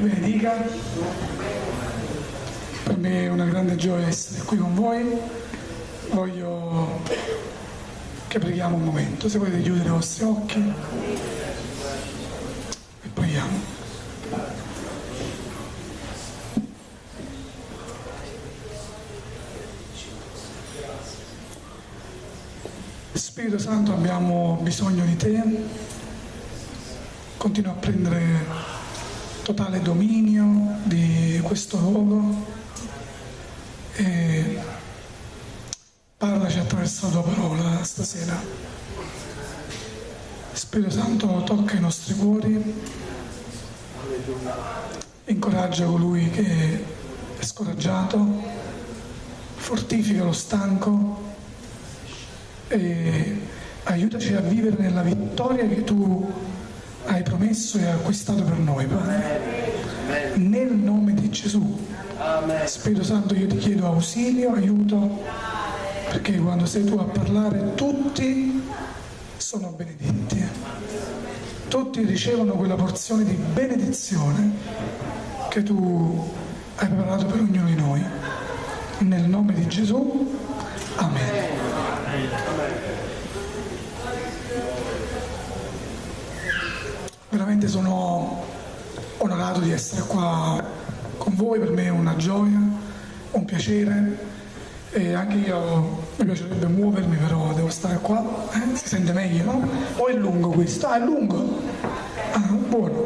Benedica. Per me è una grande gioia essere qui con voi. Voglio che preghiamo un momento. Se volete chiudere i vostri occhi e preghiamo. Spirito Santo abbiamo bisogno di te, continua a prendere totale dominio di questo luogo e parlaci attraverso la tua parola stasera. Spirito Santo tocca i nostri cuori, incoraggia colui che è scoraggiato, fortifica lo stanco. E aiutaci a vivere nella vittoria che tu hai promesso e acquistato per noi, Padre. Nel nome di Gesù. Spirito Santo, io ti chiedo ausilio, aiuto, perché quando sei tu a parlare tutti sono benedetti. Tutti ricevono quella porzione di benedizione che tu hai preparato per ognuno di noi. Nel nome di Gesù. Amen. Veramente sono onorato di essere qua con voi, per me è una gioia, un piacere e anche io mi piacerebbe muovermi però devo stare qua, eh? si sente meglio no? O è lungo questo? Ah è lungo? Ah, buono.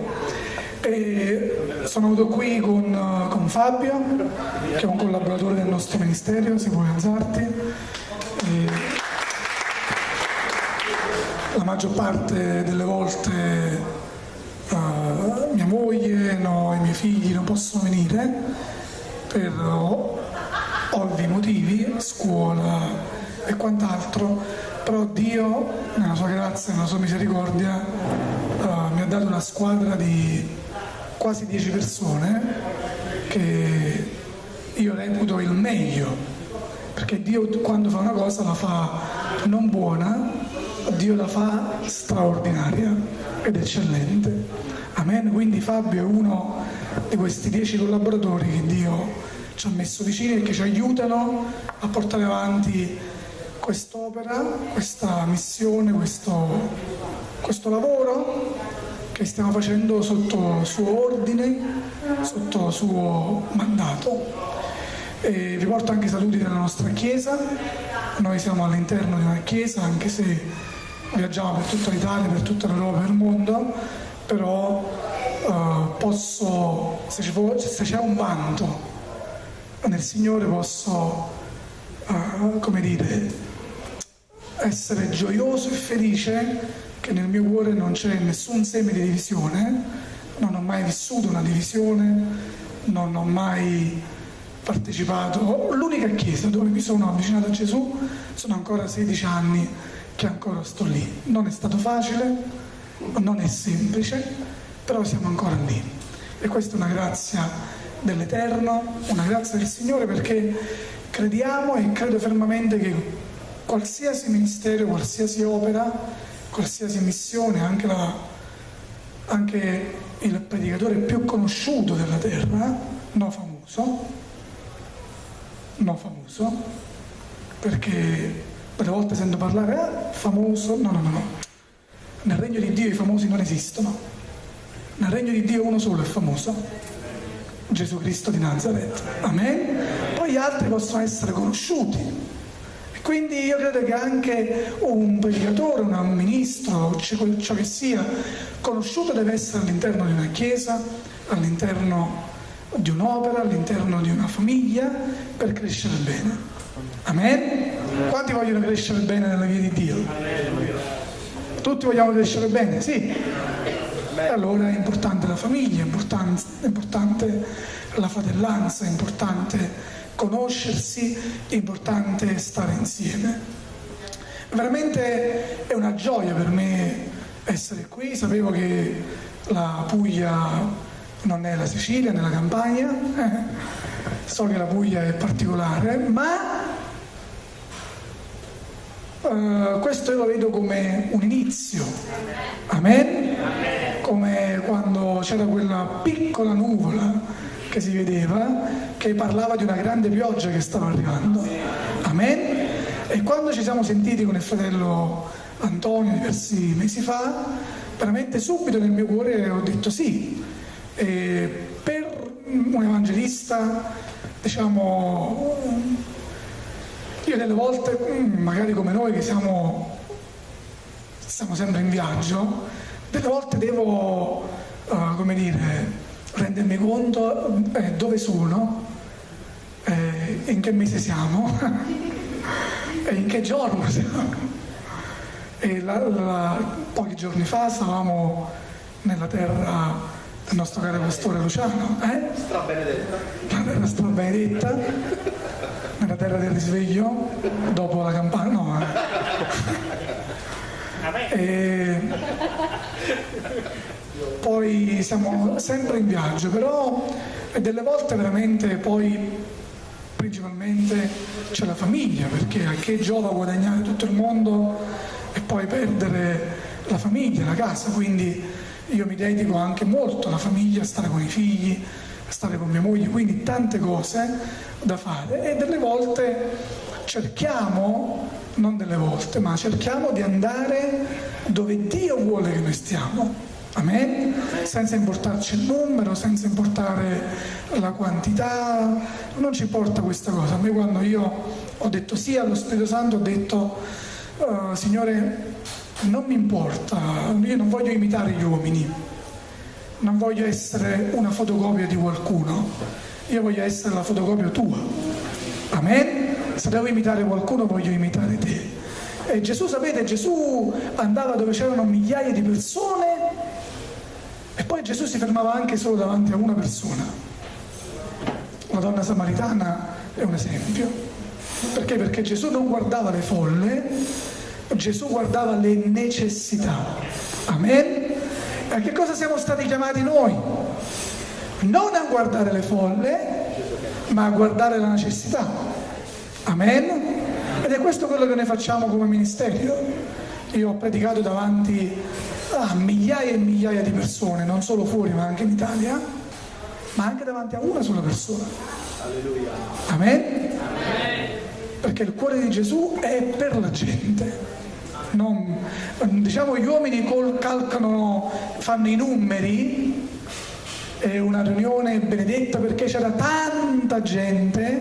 E sono venuto qui con, con Fabio, che è un collaboratore del nostro ministero, se vuoi alzarti. E la maggior parte delle volte mia moglie, no, i miei figli non possono venire per ovvi motivi, scuola e quant'altro, però Dio, nella sua grazia e nella sua misericordia, uh, mi ha dato una squadra di quasi dieci persone che io reputo il meglio, perché Dio quando fa una cosa la fa non buona, Dio la fa straordinaria ed eccellente. Amen. Quindi Fabio è uno di questi dieci collaboratori che Dio ci ha messo vicini e che ci aiutano a portare avanti quest'opera, questa missione, questo, questo lavoro che stiamo facendo sotto suo ordine, sotto suo mandato. E vi porto anche saluti della nostra chiesa, noi siamo all'interno di una chiesa anche se viaggiamo per tutta l'Italia, per tutta l'Europa, per il mondo, però uh, posso, se, se, c'è un vanto nel Signore posso, uh, come dire, essere gioioso e felice che nel mio cuore non c'è nessun seme di divisione, non ho mai vissuto una divisione, non ho mai partecipato. L'unica chiesa dove mi sono avvicinato a Gesù sono ancora 16 anni che ancora sto lì. Non è stato facile, non è semplice, però siamo ancora lì. E questa è una grazia dell'Eterno, una grazia del Signore perché crediamo e credo fermamente che qualsiasi ministero, qualsiasi opera, qualsiasi missione, anche, la, anche il predicatore più conosciuto della terra, no famoso, no famoso, perché per volte sento parlare, ah, famoso, no, no, no, no. Nel regno di Dio i famosi non esistono. Nel regno di Dio uno solo è famoso, Gesù Cristo di Nazareth. Amen? Poi gli altri possono essere conosciuti. Quindi io credo che anche un predicatore, un ministro, ciò che sia, conosciuto deve essere all'interno di una chiesa, all'interno di un'opera, all'interno di una famiglia, per crescere bene. Amen? Quanti vogliono crescere bene nella via di Dio? Tutti vogliamo crescere bene, sì. E allora è importante la famiglia, è importante, è importante la fratellanza, è importante conoscersi, è importante stare insieme. Veramente è una gioia per me essere qui, sapevo che la Puglia non è la Sicilia, né la Campania, eh. so che la Puglia è particolare, ma Uh, questo io lo vedo come un inizio, amen? come quando c'era quella piccola nuvola che si vedeva che parlava di una grande pioggia che stava arrivando. Amen? E quando ci siamo sentiti con il fratello Antonio diversi mesi fa, veramente subito nel mio cuore ho detto sì. E per un evangelista, diciamo, io delle volte, magari come noi che siamo, siamo sempre in viaggio, delle volte devo, uh, come dire, rendermi conto eh, dove sono, eh, in che mese siamo e in che giorno siamo. E la, la, pochi giorni fa stavamo nella terra del nostro caro pastore Luciano, eh? Strabenedetta. La terra strabenedetta, nella terra del risveglio, dopo la campana, no. Eh. E poi siamo sempre in viaggio, però delle volte veramente poi principalmente c'è la famiglia, perché a che giova guadagnare tutto il mondo e poi perdere la famiglia, la casa, quindi io mi dedico anche molto alla famiglia, a stare con i figli, stare con mia moglie, quindi tante cose da fare e delle volte cerchiamo, non delle volte, ma cerchiamo di andare dove Dio vuole che noi stiamo. Amen? Senza importarci il numero, senza importare la quantità, non ci importa questa cosa. A me quando io ho detto sì allo Spirito Santo ho detto uh, Signore, non mi importa, io non voglio imitare gli uomini, non voglio essere una fotocopia di qualcuno, io voglio essere la fotocopia tua. Amen? Se devo imitare qualcuno voglio imitare te. E Gesù, sapete, Gesù andava dove c'erano migliaia di persone e poi Gesù si fermava anche solo davanti a una persona. La donna samaritana è un esempio. Perché? Perché Gesù non guardava le folle, Gesù guardava le necessità. Amen? A che cosa siamo stati chiamati noi? Non a guardare le folle, ma a guardare la necessità. Amen? Ed è questo quello che noi facciamo come ministero. Io ho predicato davanti a migliaia e migliaia di persone, non solo fuori ma anche in Italia, ma anche davanti a una sola persona. Alleluia. Amen? Amen. Perché il cuore di Gesù è per la gente. Non, diciamo gli uomini calcano, fanno i numeri, è una riunione benedetta perché c'era tanta gente,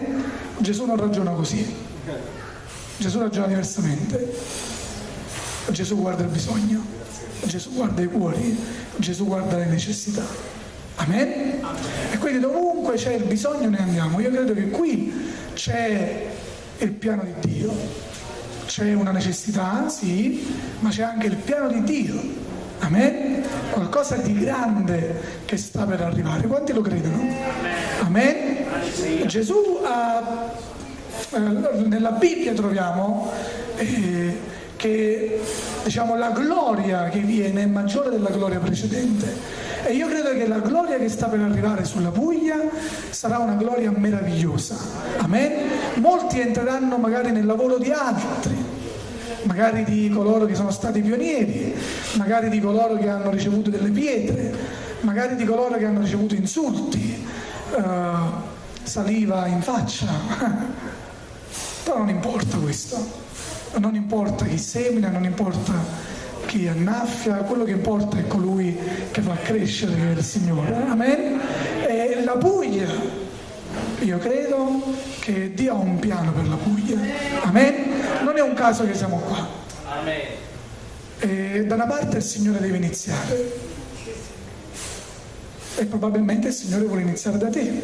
Gesù non ragiona così, Gesù ragiona diversamente, Gesù guarda il bisogno, Gesù guarda i cuori, Gesù guarda le necessità. Amen? E quindi dovunque c'è il bisogno ne andiamo. Io credo che qui c'è il piano di Dio c'è una necessità, sì, ma c'è anche il piano di Dio. Amen? Qualcosa di grande che sta per arrivare. Quanti lo credono? Amen? Gesù ha, eh, nella Bibbia troviamo eh, che diciamo, la gloria che viene è maggiore della gloria precedente. E io credo che la gloria che sta per arrivare sulla Puglia sarà una gloria meravigliosa. Amen? Molti entreranno magari nel lavoro di altri, magari di coloro che sono stati pionieri, magari di coloro che hanno ricevuto delle pietre, magari di coloro che hanno ricevuto insulti, uh, saliva in faccia. Però non importa questo, non importa chi semina, non importa chi annaffia, quello che importa è colui che fa crescere il Signore. Amen? E la Puglia, io credo che Dio ha un piano per la Puglia. Amen? Non è un caso che siamo qua. Amen. E da una parte il Signore deve iniziare. E probabilmente il Signore vuole iniziare da te.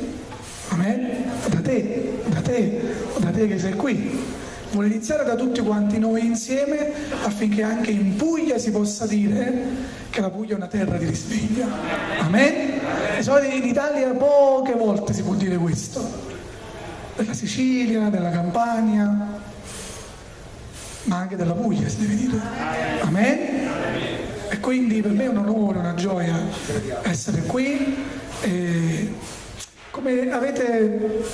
Amen? Da te, da te, da te che sei qui vuole iniziare da tutti quanti noi insieme affinché anche in Puglia si possa dire che la Puglia è una terra di risveglio. Amen? In Italia poche volte si può dire questo. Della Sicilia, della Campania, ma anche della Puglia si deve dire. Amen? E quindi per me è un onore, una gioia essere qui. E come avete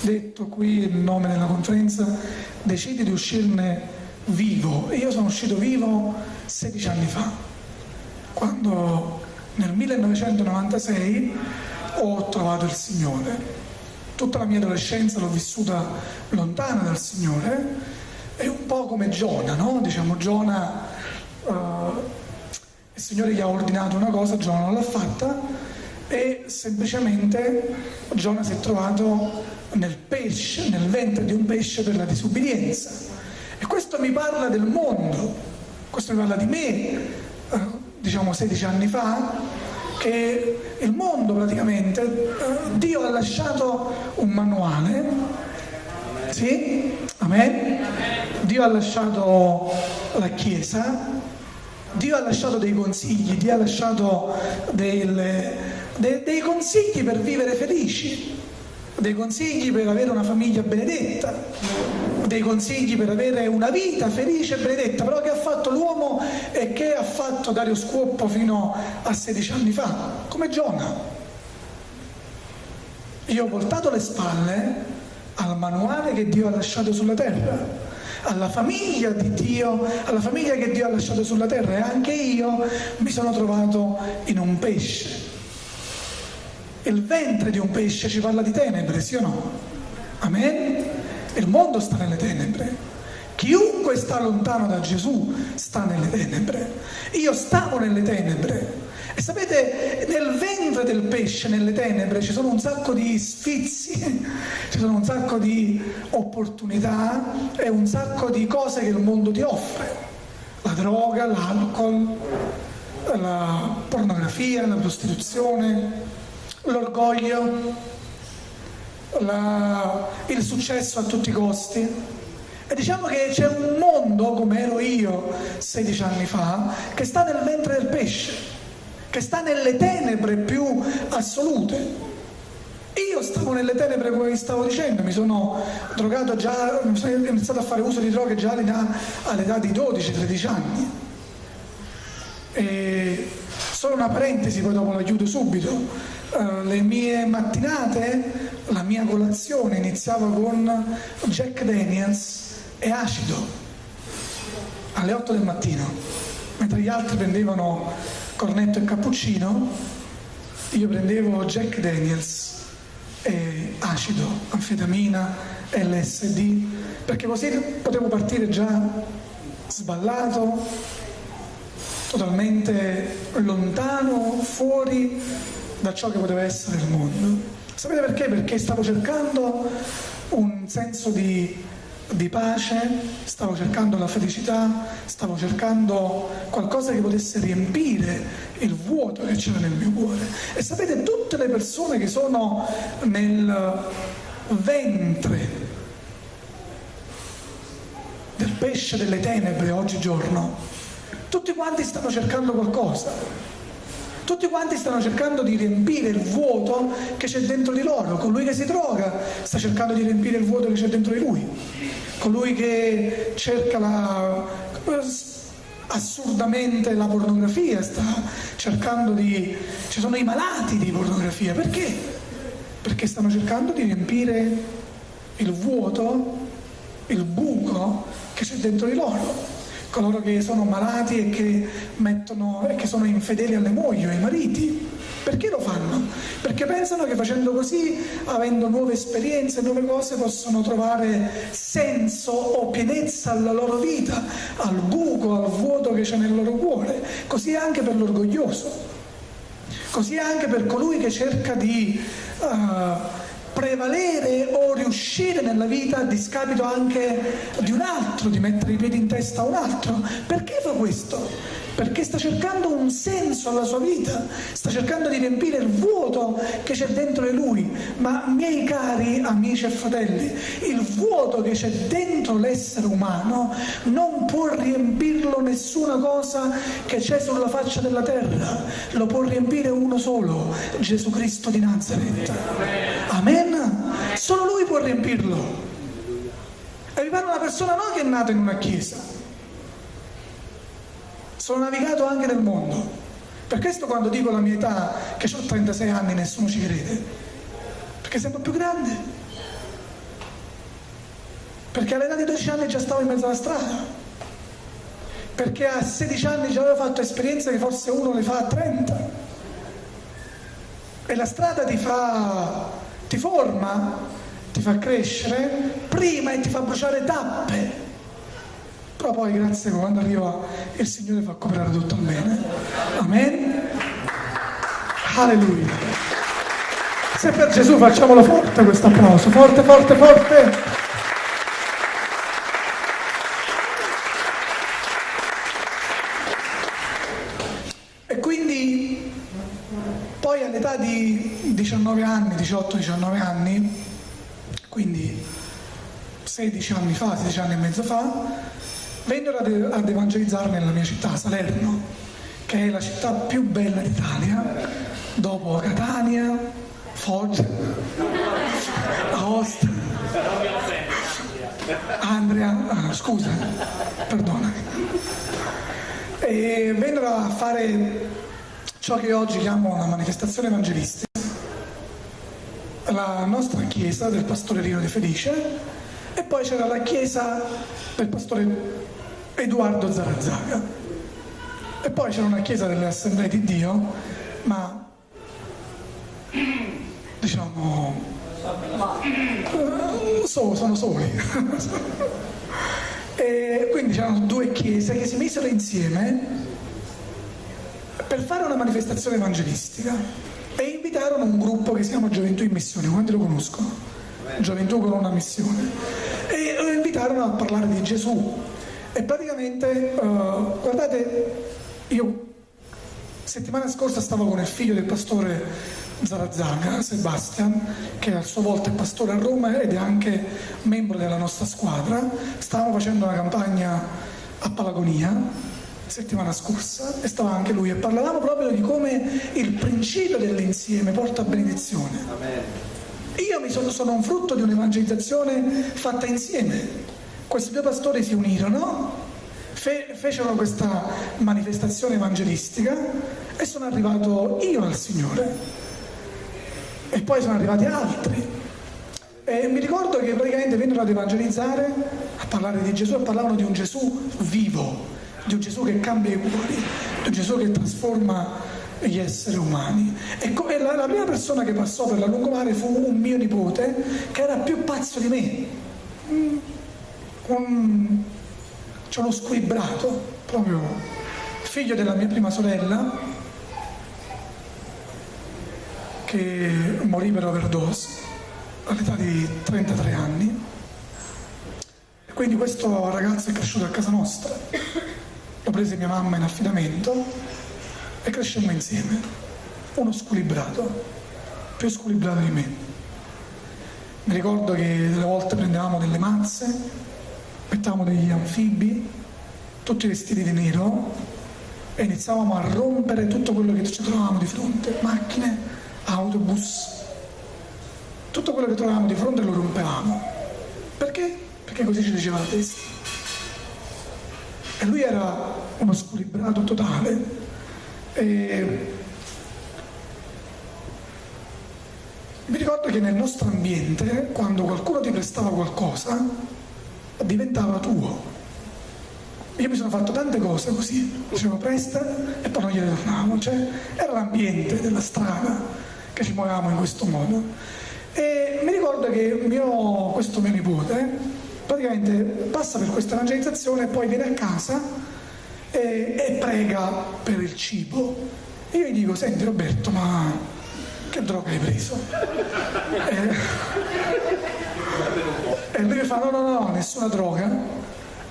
detto qui il nome della conferenza, decidi di uscirne vivo. Io sono uscito vivo 16 anni fa. quando nel 1996 ho trovato il Signore. Tutta la mia adolescenza l'ho vissuta lontana dal Signore è un po' come Giona, no? Diciamo Giona, uh, il Signore gli ha ordinato una cosa, Giona non l'ha fatta e semplicemente Giona si è trovato nel pesce, nel ventre di un pesce per la disubbidienza. E questo mi parla del mondo, questo mi parla di me, uh, diciamo 16 anni fa, che il mondo praticamente, uh, Dio ha lasciato un manuale, sì? Amen? Dio ha lasciato la Chiesa, Dio ha lasciato dei consigli, Dio ha lasciato delle, dei, dei consigli per vivere felici, dei consigli per avere una famiglia benedetta, dei consigli per avere una vita felice e benedetta, però che ha fatto l'uomo e che ha fatto Dario Scuoppo fino a 16 anni fa, come Giona. Io ho voltato le spalle al manuale che Dio ha lasciato sulla terra, alla famiglia di Dio, alla famiglia che Dio ha lasciato sulla terra. E anche io mi sono trovato in un pesce. Il ventre di un pesce ci parla di tenebre, sì o no? Amen? Il mondo sta nelle tenebre. Chiunque sta lontano da Gesù sta nelle tenebre. Io stavo nelle tenebre e sapete, nel ventre del pesce, nelle tenebre, ci sono un sacco di sfizi, ci sono un sacco di opportunità e un sacco di cose che il mondo ti offre. La droga, l'alcol, la pornografia, la prostituzione, l'orgoglio, la, il successo a tutti i costi. E diciamo che c'è un mondo, come ero io 16 anni fa, che sta nel ventre del pesce che sta nelle tenebre più assolute. Io stavo nelle tenebre come vi stavo dicendo, mi sono drogato già, ho iniziato a fare uso di droghe già all'età di 12-13 anni. E solo una parentesi, poi dopo la chiudo subito. Uh, le mie mattinate, la mia colazione iniziava con Jack Daniels e acido alle 8 del mattino, mentre gli altri prendevano cornetto e cappuccino, io prendevo Jack Daniels e acido, anfetamina, LSD, perché così potevo partire già sballato, totalmente lontano, fuori da ciò che poteva essere il mondo. Sapete perché? Perché stavo cercando un senso di di pace, stavo cercando la felicità, stavo cercando qualcosa che potesse riempire il vuoto che c'era nel mio cuore. E sapete, tutte le persone che sono nel ventre del pesce delle tenebre oggigiorno, tutti quanti stanno cercando qualcosa tutti quanti stanno cercando di riempire il vuoto che c'è dentro di loro. Colui che si droga sta cercando di riempire il vuoto che c'è dentro di lui. Colui che cerca la, assurdamente la pornografia sta cercando di... ci sono i malati di pornografia. Perché? Perché stanno cercando di riempire il vuoto, il buco che c'è dentro di loro coloro che sono malati e che, mettono, e che sono infedeli alle mogli o ai mariti. Perché lo fanno? Perché pensano che facendo così, avendo nuove esperienze, nuove cose, possono trovare senso o pienezza alla loro vita, al buco, al vuoto che c'è nel loro cuore. Così anche per l'orgoglioso, così anche per colui che cerca di... Uh, prevalere o riuscire nella vita a discapito anche di un altro, di mettere i piedi in testa a un altro. Perché fa questo? Perché sta cercando un senso alla sua vita, sta cercando di riempire il vuoto che c'è dentro di lui. Ma miei cari amici e fratelli, il vuoto che c'è dentro l'essere umano non può riempirlo nessuna cosa che c'è sulla faccia della terra, lo può riempire uno solo, Gesù Cristo di Nazareth. Amen. Solo lui può riempirlo. E vi parlo una persona non che è nata in una chiesa. Sono navigato anche nel mondo. Per questo quando dico la mia età, che ho 36 anni, nessuno ci crede. Perché sembro più grande. Perché all'età di 12 anni già stavo in mezzo alla strada. perché a 16 anni già aveva fatto esperienze che forse uno le fa a 30. E la strada ti fa, ti forma, ti fa crescere prima e ti fa bruciare tappe. Però poi grazie quando arriva il Signore fa cooperare tutto al bene. Amen. Alleluia. Se per Gesù facciamolo forte questo applauso, forte, forte, forte. E quindi poi all'età di 19 anni, 18-19 anni, quindi 16 anni fa, 16 anni e mezzo fa, vennero ad, ad evangelizzare nella mia città, Salerno, che è la città più bella d'Italia, dopo Catania, Foggia, Aosta, Andrea, ah, scusa, perdonami. E vennero a fare ciò che oggi chiamo una manifestazione evangelistica la nostra chiesa del pastore Rino De Felice e poi c'era la chiesa del pastore Edoardo Zarazzaga e poi c'era una chiesa delle assemblee di Dio ma diciamo eh, so, sono soli e quindi c'erano due chiese che si misero insieme per fare una manifestazione evangelistica e invitarono un gruppo che si chiama Gioventù in Missione, quanti lo conoscono? Gioventù con una missione. E lo invitarono a parlare di Gesù. E praticamente, uh, guardate, io settimana scorsa stavo con il figlio del pastore Zarazzaga, Sebastian, che a sua volta è pastore a Roma ed è anche membro della nostra squadra. Stavamo facendo una campagna a Palagonia settimana scorsa e stava anche lui e parlavamo proprio di come il principio dell'insieme porta a benedizione. Io mi sono, sono un frutto di un'evangelizzazione fatta insieme. Questi due pastori si unirono, fe, fecero questa manifestazione evangelistica e sono arrivato io al Signore. E poi sono arrivati altri. E mi ricordo che praticamente vennero ad evangelizzare, a parlare di Gesù e parlavano di un Gesù vivo, di un Gesù che cambia i cuori, di un Gesù che trasforma gli esseri umani. E come la, la prima persona che passò per la lungomare fu un mio nipote che era più pazzo di me, un, c'è uno squilibrato, proprio figlio della mia prima sorella, che morì per overdose all'età di 33 anni. Quindi questo ragazzo è cresciuto a casa nostra lo prese mia mamma in affidamento e crescemmo insieme. Uno squilibrato, più squilibrato di me. Mi ricordo che delle volte prendevamo delle mazze, mettavamo degli anfibi, tutti vestiti di nero e iniziavamo a rompere tutto quello che ci trovavamo di fronte, macchine, autobus, tutto quello che trovavamo di fronte lo rompevamo. Perché? Perché così ci diceva la testa. E lui era uno squilibrato totale. E mi ricordo che nel nostro ambiente, quando qualcuno ti prestava qualcosa, diventava tuo. Io mi sono fatto tante cose così, dicevo presta e poi non gliele tornavo, cioè era l'ambiente della strada che ci muovevamo in questo modo. E mi ricordo che mio, questo mio nipote praticamente passa per questa evangelizzazione e poi viene a casa e, e prega per il cibo. E io gli dico, senti Roberto, ma che droga hai preso? E, e lui mi fa, no, no, no, nessuna droga.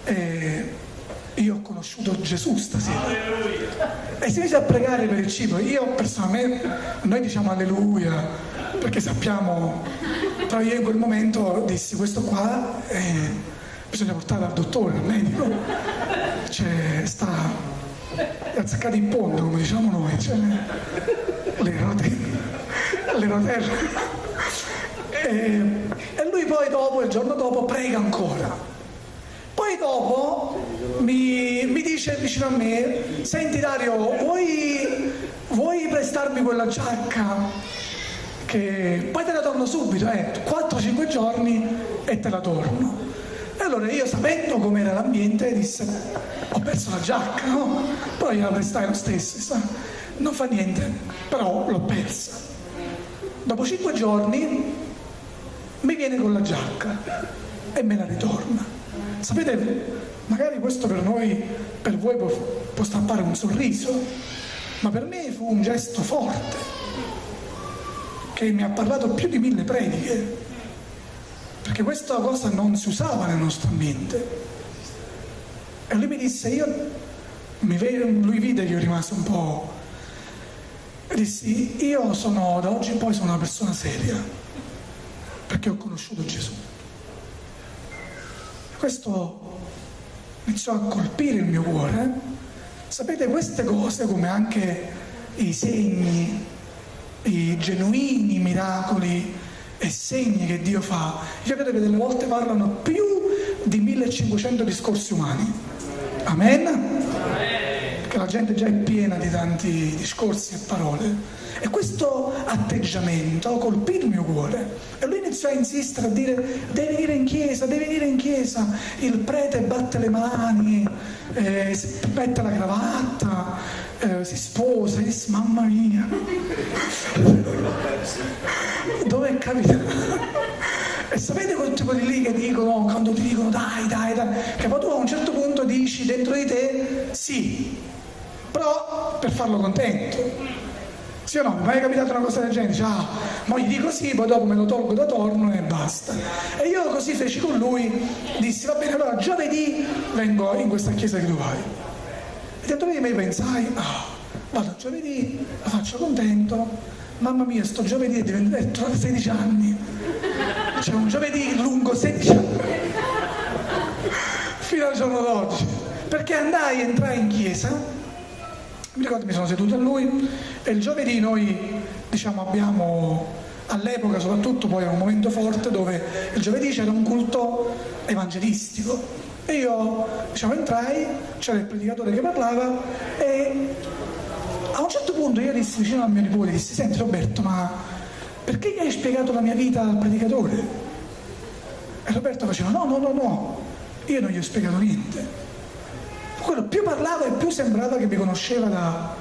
E io ho conosciuto Gesù stasera. E si inizia a pregare per il cibo. Io personalmente, noi diciamo alleluia, perché sappiamo, però io in quel momento dissi questo qua eh, bisogna portare al dottore, al medico, cioè sta azzeccato in ponte come diciamo noi, cioè, le rotelle, le rotelle. E lui poi dopo, il giorno dopo, prega ancora. Poi dopo mi, mi, dice vicino a me, senti Dario, vuoi, vuoi prestarmi quella giacca? che poi te la torno subito, eh, 4-5 giorni e te la torno. E allora io sapendo com'era l'ambiente disse, ho perso la giacca, no? Poi la prestai lo stesso, sa? non fa niente, però l'ho persa. Dopo cinque giorni mi viene con la giacca e me la ritorna. Sapete, magari questo per noi, per voi può, può stampare un sorriso, ma per me fu un gesto forte che mi ha parlato più di mille prediche, perché questa cosa non si usava nel nostro ambiente. E lui mi disse, io, mi, lui vide che io rimasi un po', e dissi, io sono, da oggi in poi sono una persona seria, perché ho conosciuto Gesù. Questo iniziò a colpire il mio cuore. Sapete, queste cose, come anche i segni, i genuini miracoli e segni che Dio fa, io credo che delle volte parlano più di 1500 discorsi umani. Amen? Che la gente già è piena di tanti discorsi e parole. E questo atteggiamento colpì il mio cuore. E lui iniziò a insistere, a dire, devi venire in chiesa, devi venire in chiesa. Il prete batte le mani, eh, mette la cravatta, eh, si sposa, e dice, mamma mia. Dove è capitato? E sapete quel tipo di lì che dicono, quando ti dicono dai, dai, dai, che poi tu a un certo punto dici dentro di te sì, però per farlo contento. Sì o no? Mi è mai capitato una cosa del genere? Dice, ah, ma gli dico sì, poi dopo me lo tolgo da torno e basta. E io così feci con lui, dissi, va bene, allora giovedì vengo in questa chiesa che tu vai. E dentro di me pensai, ah, vado giovedì, lo faccio contento, mamma mia, sto giovedì è diventato 16 anni. C'è un giovedì lungo 16 anni. Fino al giorno d'oggi. Perché andai, entrai in chiesa mi ricordo mi sono seduto a lui e il giovedì noi diciamo, abbiamo all'epoca soprattutto poi era un momento forte dove il giovedì c'era un culto evangelistico e io diciamo, entrai, c'era il predicatore che parlava e a un certo punto io dissi vicino al mio nipote, dissi senti Roberto ma perché gli hai spiegato la mia vita al predicatore? E Roberto faceva no no no no, io non gli ho spiegato niente quello più parlava e più sembrava che mi conosceva da,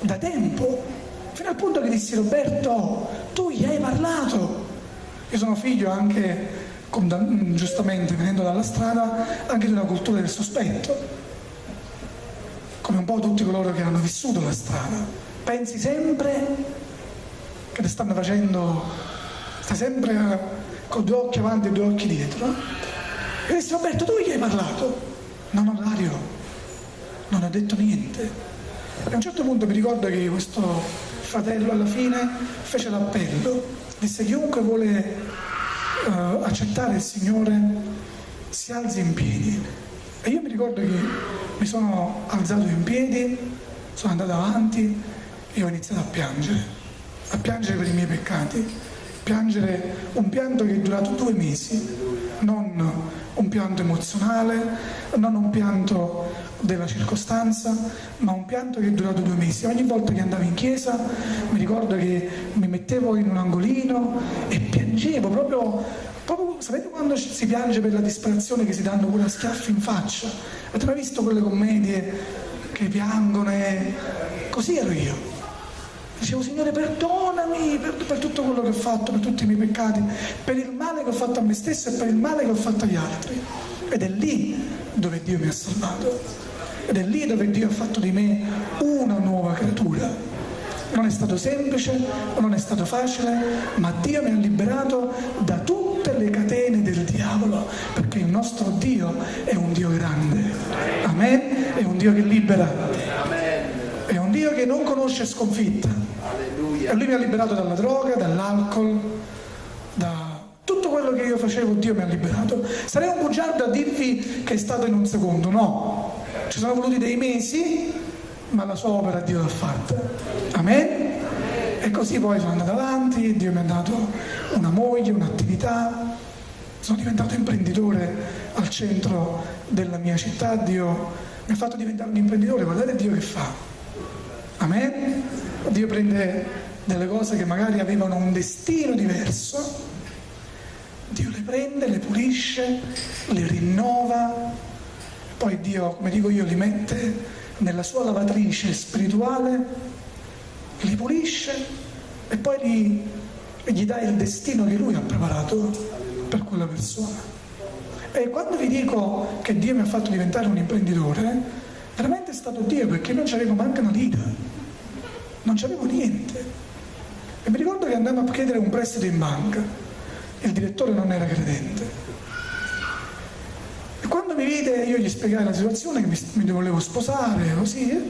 da tempo, fino al punto che dissi Roberto, tu gli hai parlato. Io sono figlio anche, giustamente venendo dalla strada, anche di una cultura del sospetto, come un po' tutti coloro che hanno vissuto la strada. Pensi sempre che ti stanno facendo, stai sempre con due occhi avanti e due occhi dietro. E dissi Roberto, tu gli hai parlato? No, no, Dario, non ha detto niente. A un certo punto mi ricordo che questo fratello alla fine fece l'appello, disse chiunque vuole uh, accettare il Signore si alzi in piedi. E io mi ricordo che mi sono alzato in piedi, sono andato avanti e ho iniziato a piangere, a piangere per i miei peccati, piangere un pianto che è durato due mesi, non un pianto emozionale, non un pianto della circostanza, ma un pianto che è durato due mesi. Ogni volta che andavo in chiesa mi ricordo che mi mettevo in un angolino e piangevo proprio, proprio sapete quando si piange per la disperazione che si danno pure a schiaffi in faccia? Avete mai visto quelle commedie che piangono e così ero io. Dicevo, Signore, perdonami per, per, tutto quello che ho fatto, per tutti i miei peccati, per il male che ho fatto a me stesso e per il male che ho fatto agli altri. Ed è lì dove Dio mi ha salvato. Ed è lì dove Dio ha fatto di me una nuova creatura. Non è stato semplice, non è stato facile, ma Dio mi ha liberato da tutte le catene del diavolo, perché il nostro Dio è un Dio grande. Amen? È un Dio che libera. È un Dio che non conosce sconfitta. E lui mi ha liberato dalla droga, dall'alcol, da tutto quello che io facevo, Dio mi ha liberato. Sarei un bugiardo a dirvi che è stato in un secondo, no. Ci sono voluti dei mesi, ma la sua opera Dio l'ha fatta. Amen? E così poi sono andato avanti, Dio mi ha dato una moglie, un'attività, sono diventato imprenditore al centro della mia città, Dio mi ha fatto diventare un imprenditore, guardate Dio che fa. Amen? Dio prende delle cose che magari avevano un destino diverso, Dio le prende, le pulisce, le rinnova, poi Dio, come dico io, li mette nella sua lavatrice spirituale, li pulisce e poi li, gli dà il destino che lui ha preparato per quella persona. E quando vi dico che Dio mi ha fatto diventare un imprenditore, veramente è stato Dio perché non c'avevo manco una lira, non c'avevo niente. E mi ricordo che andammo a chiedere un prestito in banca, il direttore non era credente. Mi vide io gli spiegai la situazione che mi, mi volevo sposare, così, eh?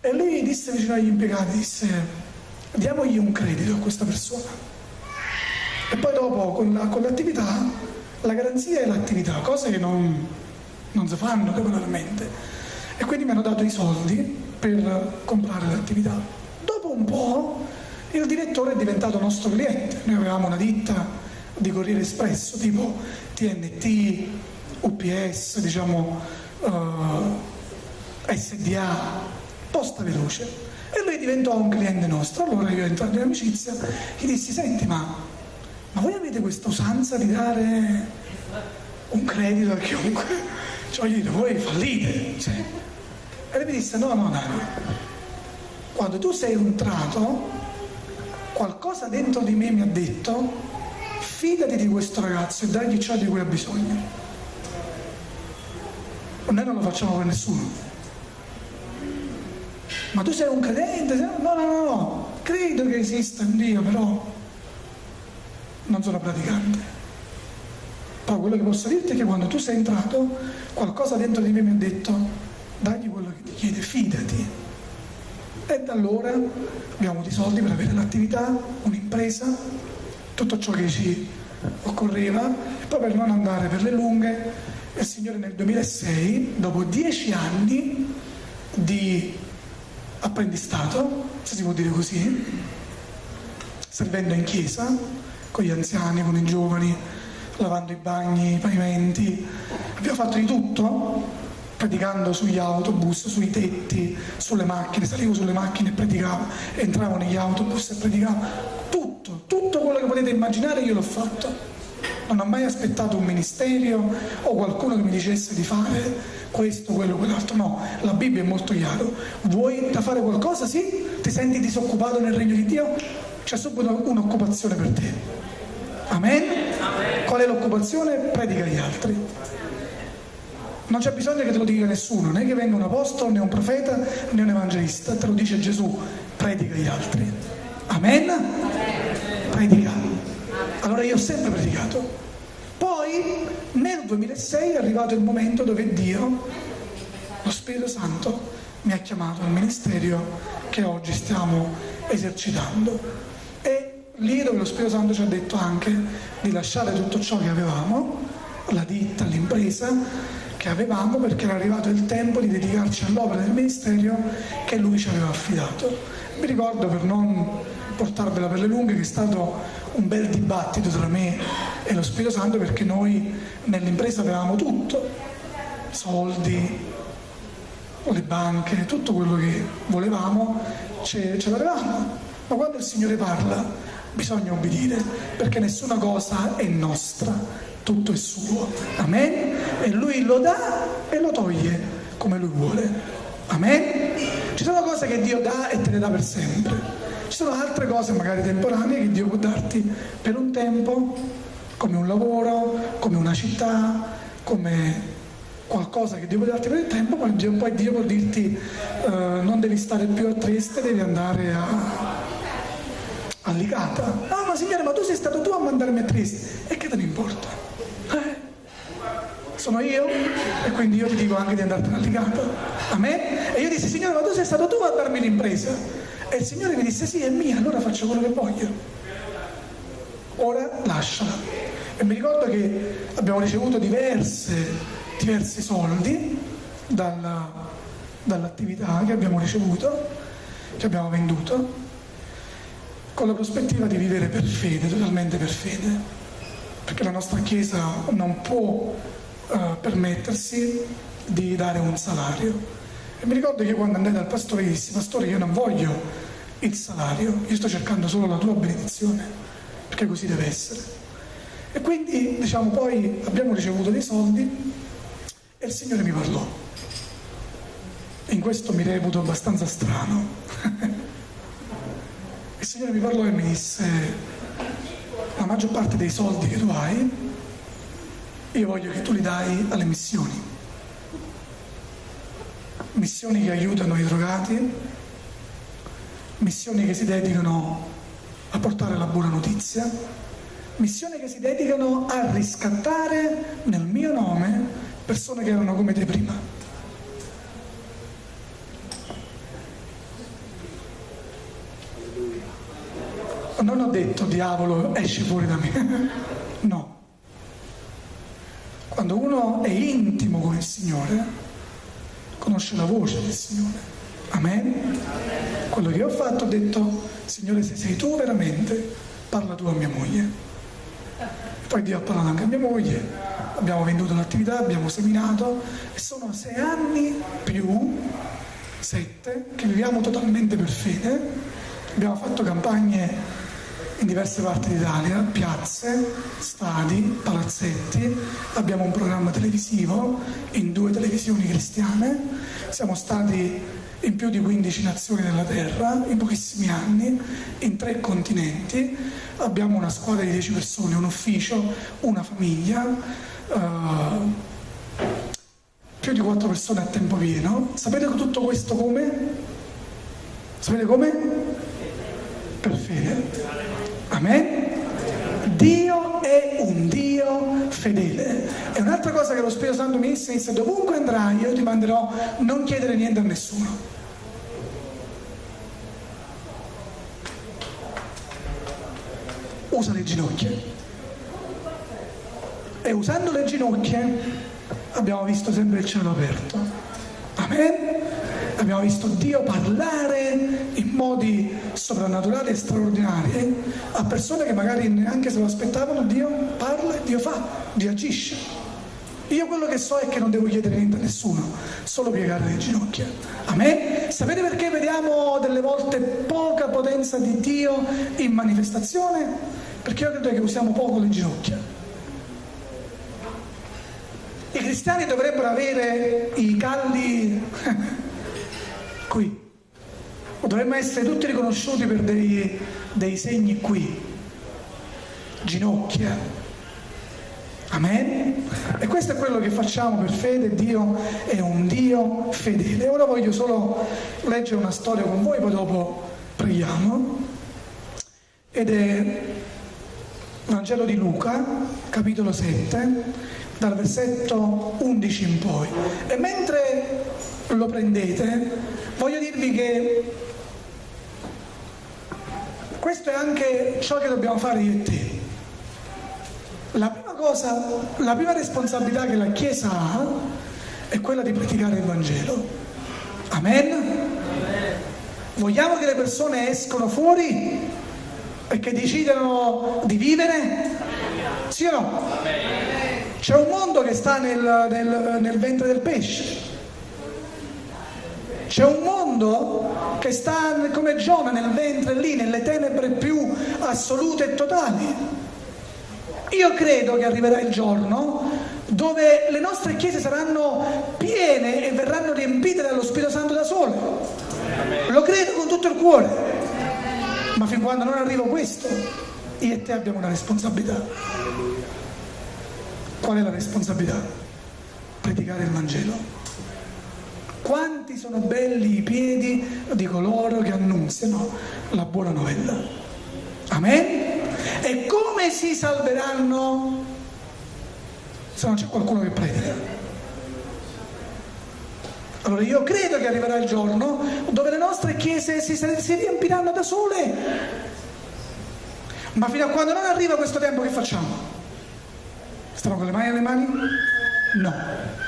e lui disse vicino agli impiegati, disse, diamogli un credito a questa persona. E poi dopo con, la, l'attività, la garanzia è l'attività, cose che non, non si fanno regolarmente. E quindi mi hanno dato i soldi per comprare l'attività. Dopo un po' il direttore è diventato nostro cliente, noi avevamo una ditta di Corriere Espresso, tipo TNT, UPS, diciamo eh, SDA, posta veloce. E lui diventò un cliente nostro. Allora io entrato in amicizia, gli dissi, senti ma, ma voi avete questa usanza di dare un credito a chiunque? Cioè voglio dire, voi fallite. Cioè. E lui mi disse, no, no, Dario, quando tu sei entrato, qualcosa dentro di me mi ha detto fidati di questo ragazzo e dagli ciò di cui ha bisogno. Noi non lo facciamo per nessuno. Ma tu sei un credente? No, no, no, no. Credo che esista un Dio, però non sono praticante. Però quello che posso dirti è che quando tu sei entrato, qualcosa dentro di me mi ha detto, dagli quello che ti chiede, fidati. E da allora abbiamo avuto i soldi per avere l'attività, un'impresa, tutto ciò che ci occorreva e poi per non andare per le lunghe il Signore nel 2006, dopo dieci anni di apprendistato, se si può dire così, servendo in chiesa, con gli anziani, con i giovani, lavando i bagni, i pavimenti, abbiamo fatto di tutto, predicando sugli autobus, sui tetti, sulle macchine, salivo sulle macchine e predicavo, entravo negli autobus e predicavo, tutto, tutto quello che potete immaginare io l'ho fatto. Non ho mai aspettato un ministero o qualcuno che mi dicesse di fare questo, quello, quell'altro. No, la Bibbia è molto chiara. Vuoi da fare qualcosa? Sì? Ti senti disoccupato nel regno di Dio? C'è subito un'occupazione per te. Amen? Amen. Qual è l'occupazione? Predica agli altri. Non c'è bisogno che te lo dica nessuno, né che venga un apostolo, né un profeta, né un evangelista, te lo dice Gesù, predica agli altri. Amen? Allora io ho sempre predicato. Poi nel 2006 è arrivato il momento dove Dio, lo Spirito Santo, mi ha chiamato al ministero che oggi stiamo esercitando. E lì dove lo Spirito Santo ci ha detto anche di lasciare tutto ciò che avevamo, la ditta, l'impresa che avevamo, perché era arrivato il tempo di dedicarci all'opera del ministero che lui ci aveva affidato. Mi ricordo per non portarvela per le lunghe, che è stato un bel dibattito tra me e lo Spirito Santo perché noi nell'impresa avevamo tutto, soldi, le banche, tutto quello che volevamo ce, ce l'avevamo. Ma quando il Signore parla bisogna obbedire perché nessuna cosa è nostra, tutto è suo. Amen? E Lui lo dà e lo toglie come Lui vuole. Amen? Ci sono cose che Dio dà e te le dà per sempre. Ci sono altre cose magari temporanee che Dio può darti per un tempo, come un lavoro, come una città, come qualcosa che Dio può darti per il tempo, poi Dio, poi Dio può dirti eh, non devi stare più a Trieste, devi andare a, a Licata. Ah ma signore, ma tu sei stato tu a mandarmi a Trieste. E che te ne importa? Eh? Sono io e quindi io ti dico anche di andartene a Licata. A me? E io dissi, signore, ma tu sei stato tu a darmi l'impresa. E il Signore mi disse sì, è mia, allora faccio quello che voglio. Ora lasciala. E mi ricordo che abbiamo ricevuto diverse, diversi soldi dalla, dall'attività che abbiamo ricevuto, che abbiamo venduto, con la prospettiva di vivere per fede, totalmente per fede. Perché la nostra Chiesa non può uh, permettersi di dare un salario e mi ricordo che quando andai dal pastore dissi, pastore io non voglio il salario, io sto cercando solo la tua benedizione, perché così deve essere. E quindi, diciamo, poi abbiamo ricevuto dei soldi e il Signore mi parlò. In questo mi reputo abbastanza strano. il Signore mi parlò e mi disse, la maggior parte dei soldi che tu hai, io voglio che tu li dai alle missioni. Missioni che aiutano i drogati, missioni che si dedicano a portare la buona notizia, missioni che si dedicano a riscattare nel mio nome persone che erano come te prima. Non ho detto diavolo esci fuori da me, no. Quando uno è intimo con il Signore, conosce la voce del Signore. Amen? Quello che ho fatto ho detto, Signore se sei tu veramente, parla tu a mia moglie. Poi Dio ha parlato anche a mia moglie, abbiamo venduto l'attività, abbiamo seminato e sono sei anni più sette che viviamo totalmente per fede. Abbiamo fatto campagne in diverse parti d'Italia, piazze, stadi, palazzetti, abbiamo un programma televisivo in due televisioni cristiane, siamo stati in più di 15 nazioni della Terra, in pochissimi anni, in tre continenti, abbiamo una squadra di 10 persone, un ufficio, una famiglia, uh, più di 4 persone a tempo pieno. Sapete tutto questo come? Sapete come? Per fede. Amen? Dio è un Dio fedele. E un'altra cosa che lo Spirito Santo mi insegna, dovunque andrai io ti manderò non chiedere niente a nessuno. Usa le ginocchia. E usando le ginocchia abbiamo visto sempre il cielo aperto. Amen? Abbiamo visto Dio parlare in modi soprannaturali e straordinari a persone che magari neanche se lo aspettavano, Dio parla Dio fa, Dio agisce. Io quello che so è che non devo chiedere niente a nessuno, solo piegare le ginocchia. A me? Sapete perché vediamo delle volte poca potenza di Dio in manifestazione? Perché io credo che usiamo poco le ginocchia. I cristiani dovrebbero avere i calli qui. Dovremmo essere tutti riconosciuti per dei, dei segni qui. Ginocchia. Amen? E questo è quello che facciamo per fede, Dio è un Dio fedele. Ora voglio solo leggere una storia con voi, poi dopo preghiamo. Ed è Vangelo di Luca, capitolo 7, dal versetto 11 in poi. E mentre lo prendete, voglio dirvi che questo è anche ciò che dobbiamo fare io e te. La prima cosa, la prima responsabilità che la Chiesa ha è quella di predicare il Vangelo. Amen? Vogliamo che le persone escono fuori e che decidano di vivere? Sì o no? C'è un mondo che sta nel, nel, nel ventre del pesce. C'è un mondo che sta come Giona nel ventre lì, nelle tenebre più assolute e totali. Io credo che arriverà il giorno dove le nostre chiese saranno piene e verranno riempite dallo Spirito Santo da sole. Lo credo con tutto il cuore. Ma fin quando non arriva questo, io e te abbiamo una responsabilità. Qual è la responsabilità? Predicare il Vangelo. Quanti sono belli i piedi di coloro che annunziano la buona novella. Amen? E come si salveranno se non c'è qualcuno che predica? Allora io credo che arriverà il giorno dove le nostre chiese si, si riempiranno da sole. Ma fino a quando non arriva questo tempo che facciamo? Stiamo con le mani alle mani? No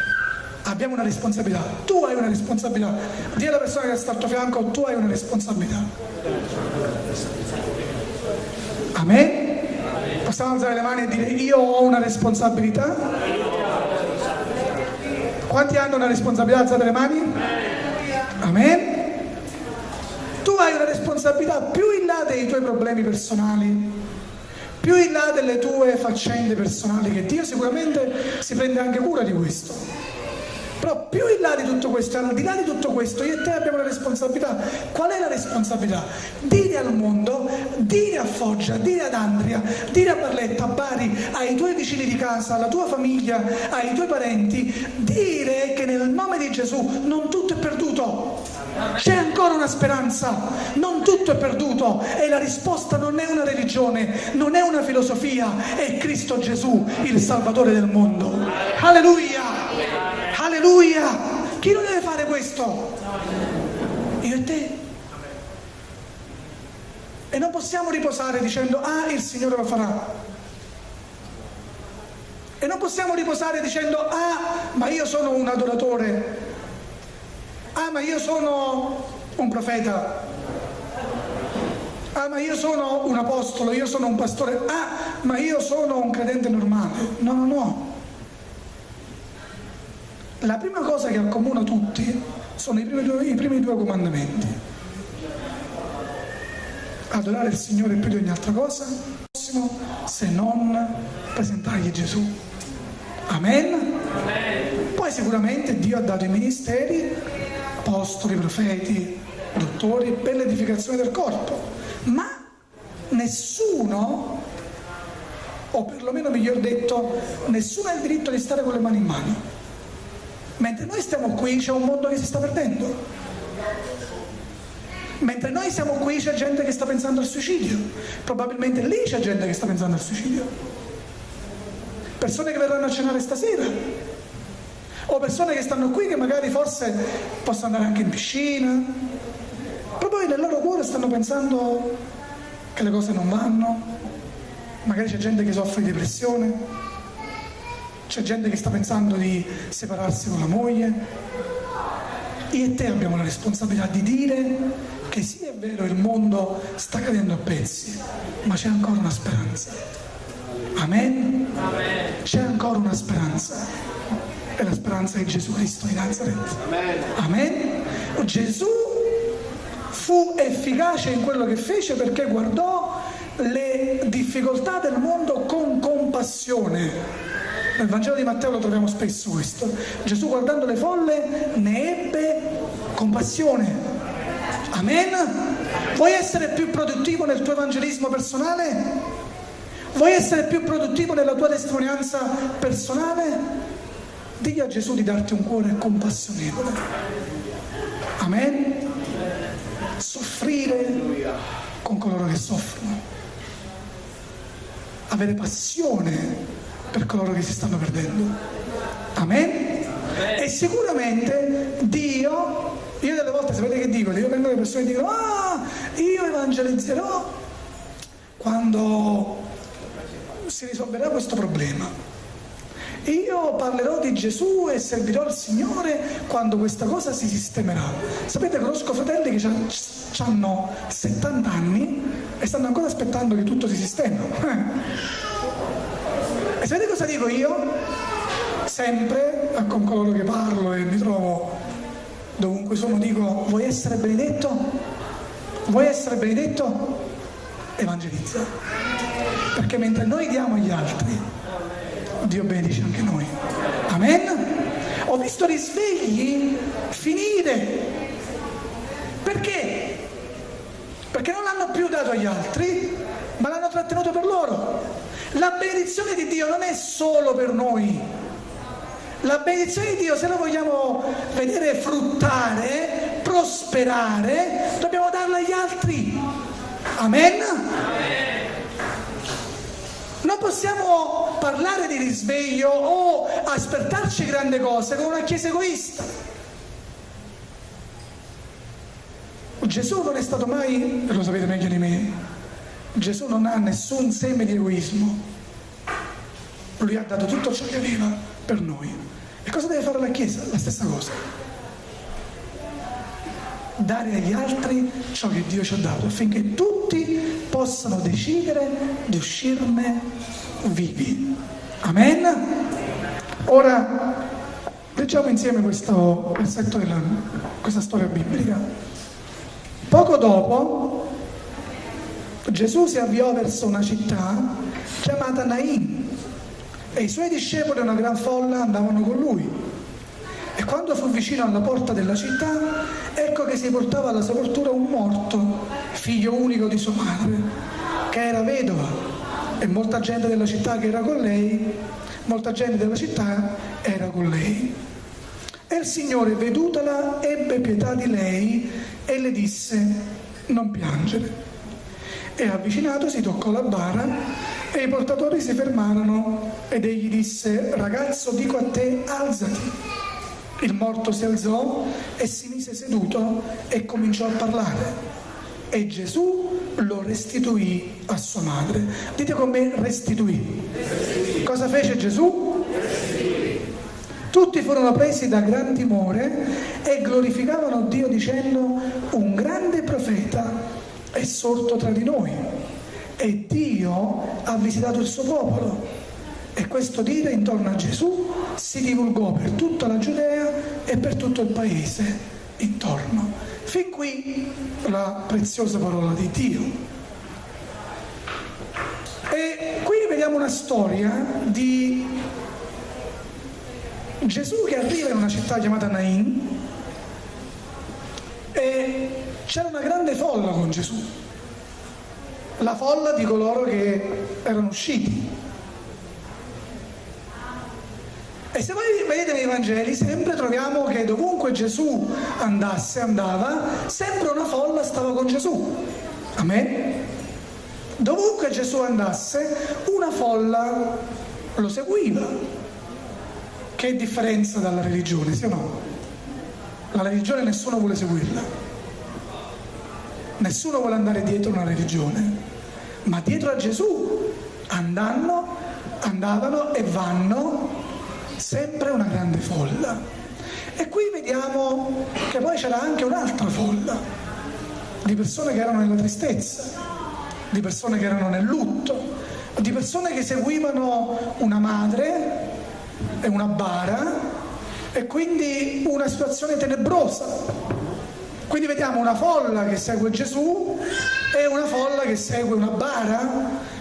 abbiamo una responsabilità, tu hai una responsabilità, di alla persona che sta al tuo fianco, tu hai una responsabilità. Amen? Possiamo alzare le mani e dire io ho una responsabilità? Quanti hanno una responsabilità? Alzate le mani? Amen? Tu hai una responsabilità più in là dei tuoi problemi personali, più in là delle tue faccende personali, che Dio sicuramente si prende anche cura di questo. Però più in là di tutto questo, al di là di tutto questo, io e te abbiamo la responsabilità. Qual è la responsabilità? Dire al mondo, dire a Foggia, dire ad Andria, dire a Barletta, a Bari, ai tuoi vicini di casa, alla tua famiglia, ai tuoi parenti, dire che nel nome di Gesù non tutto è perduto. C'è ancora una speranza, non tutto è perduto e la risposta non è una religione, non è una filosofia, è Cristo Gesù, il Salvatore del mondo. Alleluia! Alleluia! Chi lo deve fare questo? Io e te. E non possiamo riposare dicendo, ah, il Signore lo farà. E non possiamo riposare dicendo, ah, ma io sono un adoratore. Ah, ma io sono un profeta. Ah, ma io sono un apostolo, io sono un pastore. Ah, ma io sono un credente normale. No, no, no. La prima cosa che accomuna tutti sono i primi, due, i primi due comandamenti. Adorare il Signore più di ogni altra cosa, se non presentargli Gesù. Amen? Poi sicuramente Dio ha dato i ministeri, apostoli, profeti, dottori, per l'edificazione del corpo, ma nessuno, o perlomeno miglior detto, nessuno ha il diritto di stare con le mani in mano. Mentre noi stiamo qui c'è un mondo che si sta perdendo. Mentre noi siamo qui c'è gente che sta pensando al suicidio. Probabilmente lì c'è gente che sta pensando al suicidio. Persone che verranno a cenare stasera. O persone che stanno qui che magari forse possono andare anche in piscina. Però poi nel loro cuore stanno pensando che le cose non vanno. Magari c'è gente che soffre di depressione c'è gente che sta pensando di separarsi con la moglie. Io e te abbiamo la responsabilità di dire che sì è vero il mondo sta cadendo a pezzi, ma c'è ancora una speranza. Amen? Amen. C'è ancora una speranza. E la speranza è Gesù Cristo di Nazareth. Amen. Amen? Gesù fu efficace in quello che fece perché guardò le difficoltà del mondo con compassione nel Vangelo di Matteo lo troviamo spesso questo. Gesù guardando le folle ne ebbe compassione. Amen? Vuoi essere più produttivo nel tuo evangelismo personale? Vuoi essere più produttivo nella tua testimonianza personale? Digli a Gesù di darti un cuore compassionevole. Amen? Soffrire con coloro che soffrono. Avere passione per coloro che si stanno perdendo. Amen? E sicuramente Dio, io delle volte sapete che dico, io vengo le persone e dicono, ah, io evangelizzerò quando si risolverà questo problema. Io parlerò di Gesù e servirò il Signore quando questa cosa si sistemerà. Sapete, conosco fratelli che hanno 70 anni e stanno ancora aspettando che tutto si sistemi. E sapete cosa dico io? Sempre con coloro che parlo e mi trovo dovunque sono, dico, vuoi essere benedetto? Vuoi essere benedetto? Evangelizza. Perché mentre noi diamo agli altri, Dio benedice anche noi. Amen? Ho visto risvegli finire. Perché? Perché non l'hanno più dato agli altri, ma l'hanno trattenuto per loro. La benedizione di Dio non è solo per noi. La benedizione di Dio, se la vogliamo vedere fruttare, prosperare, dobbiamo darla agli altri. Amen? Non possiamo parlare di risveglio o aspettarci grandi cose con una chiesa egoista. Gesù non è stato mai, lo sapete meglio di me, Gesù non ha nessun seme di egoismo. Lui ha dato tutto ciò che aveva per noi. E cosa deve fare la Chiesa? La stessa cosa. Dare agli altri ciò che Dio ci ha dato affinché tutti possano decidere di uscirne vivi. Amen? Ora leggiamo insieme questo versetto della, questa storia biblica. Poco dopo Gesù si avviò verso una città chiamata Nain e i suoi discepoli e una gran folla andavano con lui. E quando fu vicino alla porta della città, ecco che si portava alla sepoltura un morto, figlio unico di sua madre, che era vedova, e molta gente della città che era con lei, molta gente della città era con lei. E il Signore, vedutala, ebbe pietà di lei e le disse, non piangere. E avvicinatosi toccò la bara e i portatori si fermarono ed egli disse, ragazzo dico a te, alzati. Il morto si alzò e si mise seduto e cominciò a parlare. E Gesù lo restituì a sua madre. Dite con me restituì. restituì. Cosa fece Gesù? Tutti furono presi da gran timore e glorificavano Dio dicendo un grande profeta è sorto tra di noi e Dio ha visitato il suo popolo. E questo dire intorno a Gesù si divulgò per tutta la Giudea e per tutto il paese intorno. Fin qui la preziosa parola di Dio. E qui vediamo una storia di Gesù che arriva in una città chiamata Nain e c'era una grande folla con Gesù la folla di coloro che erano usciti. E se voi vedete nei Vangeli sempre troviamo che dovunque Gesù andasse, andava, sempre una folla stava con Gesù. Amen? Dovunque Gesù andasse, una folla lo seguiva. Che differenza dalla religione, sì o no? La religione nessuno vuole seguirla. Nessuno vuole andare dietro una religione ma dietro a Gesù andando, andavano e vanno sempre una grande folla. E qui vediamo che poi c'era anche un'altra folla di persone che erano nella tristezza, di persone che erano nel lutto, di persone che seguivano una madre e una bara e quindi una situazione tenebrosa. Quindi vediamo una folla che segue Gesù e una folla che segue una bara,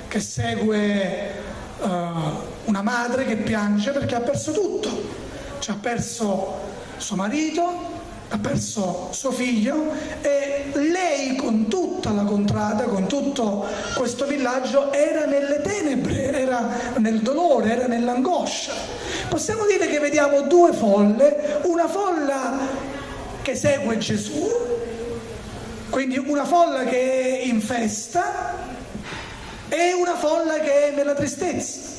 che segue uh, una madre che piange perché ha perso tutto. Cioè ha perso suo marito, ha perso suo figlio e lei con tutta la contrada, con tutto questo villaggio era nelle tenebre, era nel dolore, era nell'angoscia. Possiamo dire che vediamo due folle, una folla che segue Gesù, quindi una folla che è in festa e una folla che è nella tristezza.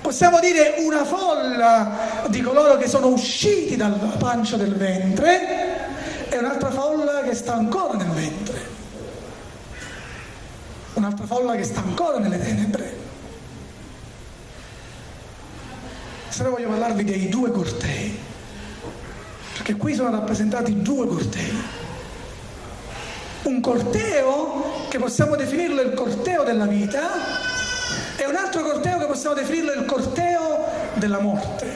Possiamo dire una folla di coloro che sono usciti dalla pancia del ventre e un'altra folla che sta ancora nel ventre. Un'altra folla che sta ancora nelle tenebre. Se no voglio parlarvi dei due cortei perché qui sono rappresentati due cortei. Un corteo che possiamo definirlo il corteo della vita e un altro corteo che possiamo definirlo il corteo della morte.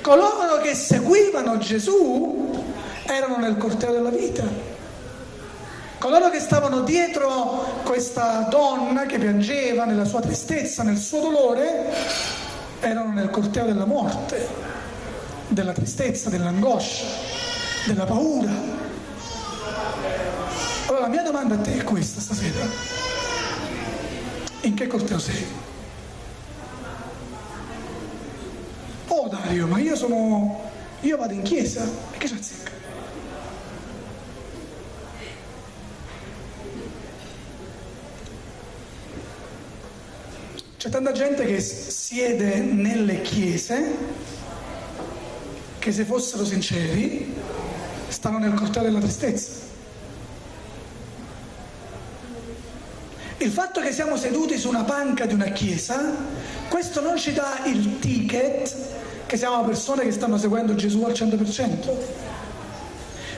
Coloro che seguivano Gesù erano nel corteo della vita. Coloro che stavano dietro questa donna che piangeva nella sua tristezza, nel suo dolore, erano nel corteo della morte della tristezza, dell'angoscia, della paura. Allora la mia domanda a te è questa stasera. In che corteo sei? Oh Dario, ma io sono... io vado in chiesa e che c'è zecca? C'è tanta gente che siede nelle chiese che se fossero sinceri stanno nel corteo della tristezza. Il fatto che siamo seduti su una panca di una chiesa, questo non ci dà il ticket che siamo persone che stanno seguendo Gesù al 100%.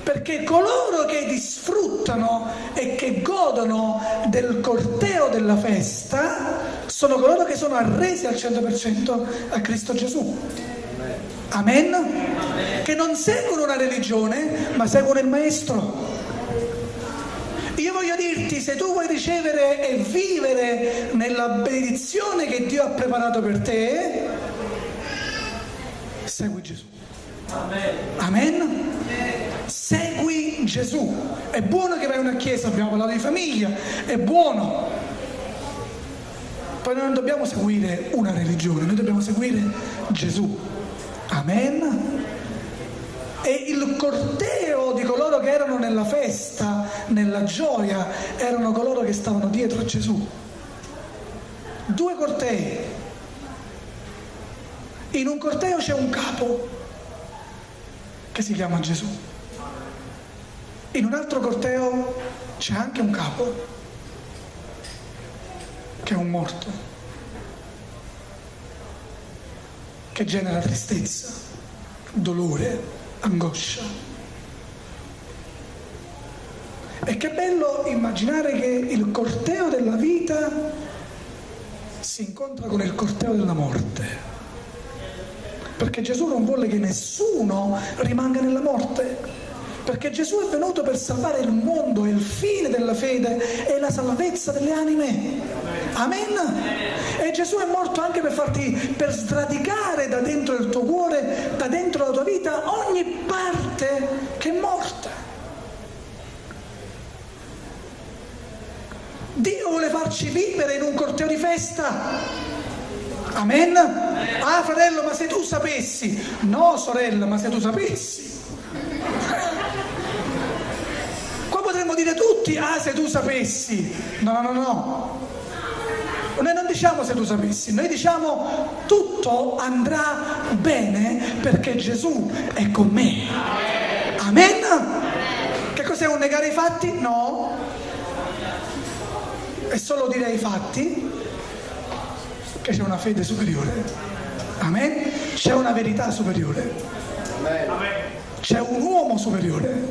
Perché coloro che disfruttano e che godono del corteo della festa sono coloro che sono arresi al 100% a Cristo Gesù. Amen? Che non seguono una religione, ma seguono il Maestro. Io voglio dirti, se tu vuoi ricevere e vivere nella benedizione che Dio ha preparato per te, segui Gesù. Amen. Amen. Segui Gesù. È buono che vai a una chiesa, abbiamo parlato di famiglia, è buono. Poi noi non dobbiamo seguire una religione, noi dobbiamo seguire Gesù. Amen. E il corteo di coloro che erano nella festa, nella gioia, erano coloro che stavano dietro a Gesù. Due cortei. In un corteo c'è un capo che si chiama Gesù. In un altro corteo c'è anche un capo che è un morto, che genera tristezza, dolore, angoscia. E che bello immaginare che il corteo della vita si incontra con il corteo della morte. Perché Gesù non vuole che nessuno rimanga nella morte. Perché Gesù è venuto per salvare il mondo e il fine della fede è la salvezza delle anime. Amen. E Gesù è morto anche per farti, per sradicare da dentro il tuo cuore, da dentro la tua vita, ogni parte che è morta. Dio vuole farci vivere in un corteo di festa. Amen? Ah fratello, ma se tu sapessi. No sorella, ma se tu sapessi. Potremmo dire tutti, ah se tu sapessi. No, no, no. Noi non diciamo se tu sapessi, noi diciamo tutto andrà bene perché Gesù è con me. Amen? Che cos'è un negare i fatti? No. È solo dire i fatti che c'è una fede superiore. Amen? C'è una verità superiore. C'è un uomo superiore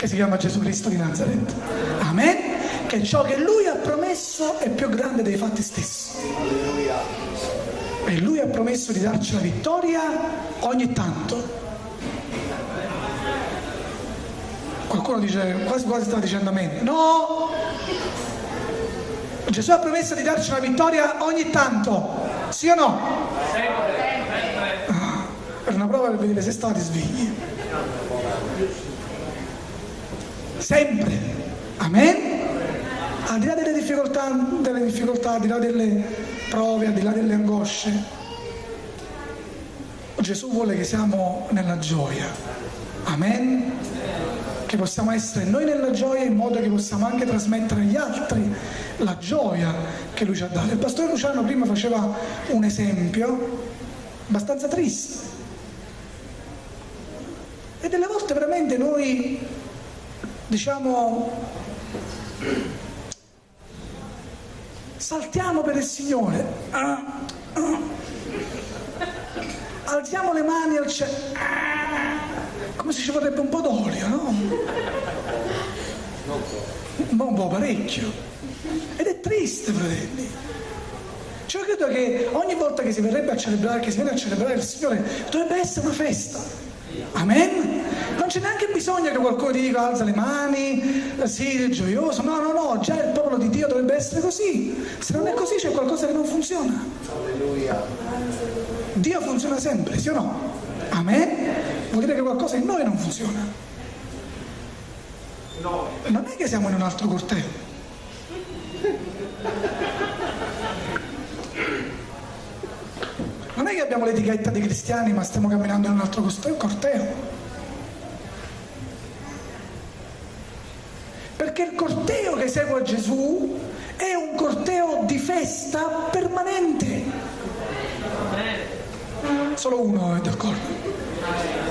che si chiama Gesù Cristo di Nazareth. Amen? che ciò che lui ha promesso è più grande dei fatti stessi. E lui ha promesso di darci la vittoria ogni tanto. Qualcuno dice, quasi quasi sta dicendo a me, no! Gesù ha promesso di darci la vittoria ogni tanto, sì o no? Una prova per vedere se state svegli. Sempre. Amen? al di là delle difficoltà, delle difficoltà, al di là delle prove, al di là delle angosce, Gesù vuole che siamo nella gioia. Amen? Che possiamo essere noi nella gioia in modo che possiamo anche trasmettere agli altri la gioia che lui ci ha dato. Il pastore Luciano prima faceva un esempio abbastanza triste. E delle volte veramente noi diciamo saltiamo per il Signore, ah, ah. alziamo le mani al cielo, ah, come se ci vorrebbe un po' d'olio, no? Un po' parecchio. Ed è triste, fratelli. Cioè, io credo che ogni volta che si verrebbe a celebrare, che si viene a celebrare il Signore, dovrebbe essere una festa. Amen? Non c'è neanche bisogno che qualcuno ti dica alza le mani, sì, gioioso. No, no, no, già il popolo di Dio dovrebbe essere così. Se non è così c'è qualcosa che non funziona. Alleluia. Dio funziona sempre, sì o no? Amen? Vuol dire che qualcosa in noi non funziona. Non è che siamo in un altro corteo. Non è che abbiamo l'etichetta di cristiani ma stiamo camminando in un altro corteo. Perché il corteo che segue Gesù è un corteo di festa permanente. Solo uno è d'accordo.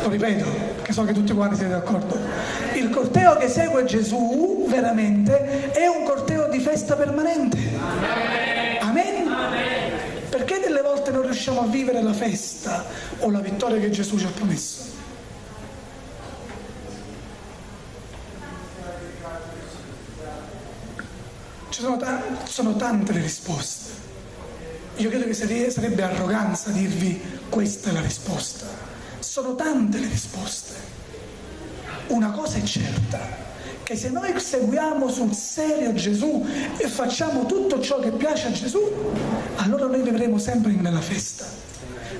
Lo ripeto, perché so che tutti quanti siete d'accordo. Il corteo che segue Gesù veramente è un corteo di festa permanente. Amen? Perché delle volte non riusciamo a vivere la festa o la vittoria che Gesù ci ha promesso? Ci sono, t- sono tante le risposte. Io credo che sarebbe arroganza dirvi questa è la risposta. Sono tante le risposte. Una cosa è certa, che se noi seguiamo sul serio Gesù e facciamo tutto ciò che piace a Gesù, allora noi vivremo sempre nella festa,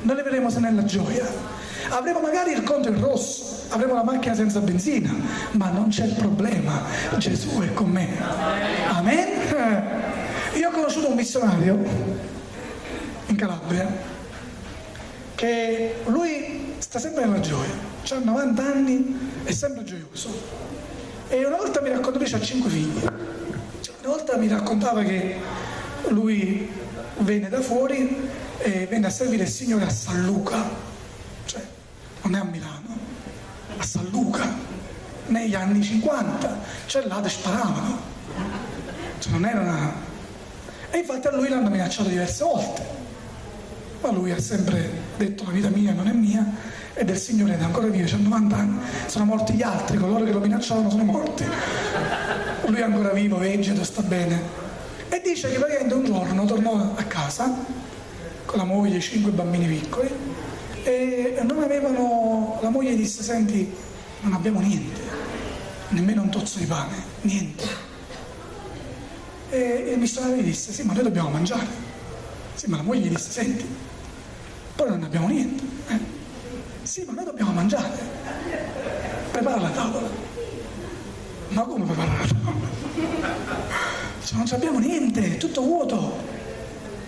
noi vivremo nella gioia. Avremo magari il conto in rosso, avremo la macchina senza benzina, ma non c'è il problema, Gesù è con me. Amen? Io ho conosciuto un missionario in Calabria che lui sta sempre nella gioia, ha 90 anni, è sempre gioioso e una volta mi raccontava, lui ha cinque figli, cioè, una volta mi raccontava che lui venne da fuori e venne a servire il Signore a San Luca, cioè non è a Milano, a San Luca, negli anni 50, cioè là sparavano, cioè non era una... E infatti a lui l'hanno minacciato diverse volte, ma lui ha sempre detto la vita mia non è mia e del Signore ed è ancora vivo, c'ha 90 anni, sono morti gli altri, coloro che lo minacciavano sono morti. Lui è ancora vivo, vegeto, sta bene. E dice che praticamente un giorno tornò a casa con la moglie e cinque bambini piccoli e non avevano, la moglie disse, senti, non abbiamo niente, nemmeno un tozzo di pane, niente. E il missionario gli disse, sì, ma noi dobbiamo mangiare. Sì, ma la moglie gli disse, senti, poi non abbiamo niente. Sì, ma noi dobbiamo mangiare. Prepara la tavola. Ma come preparare la tavola? Cioè, non abbiamo niente, è tutto vuoto.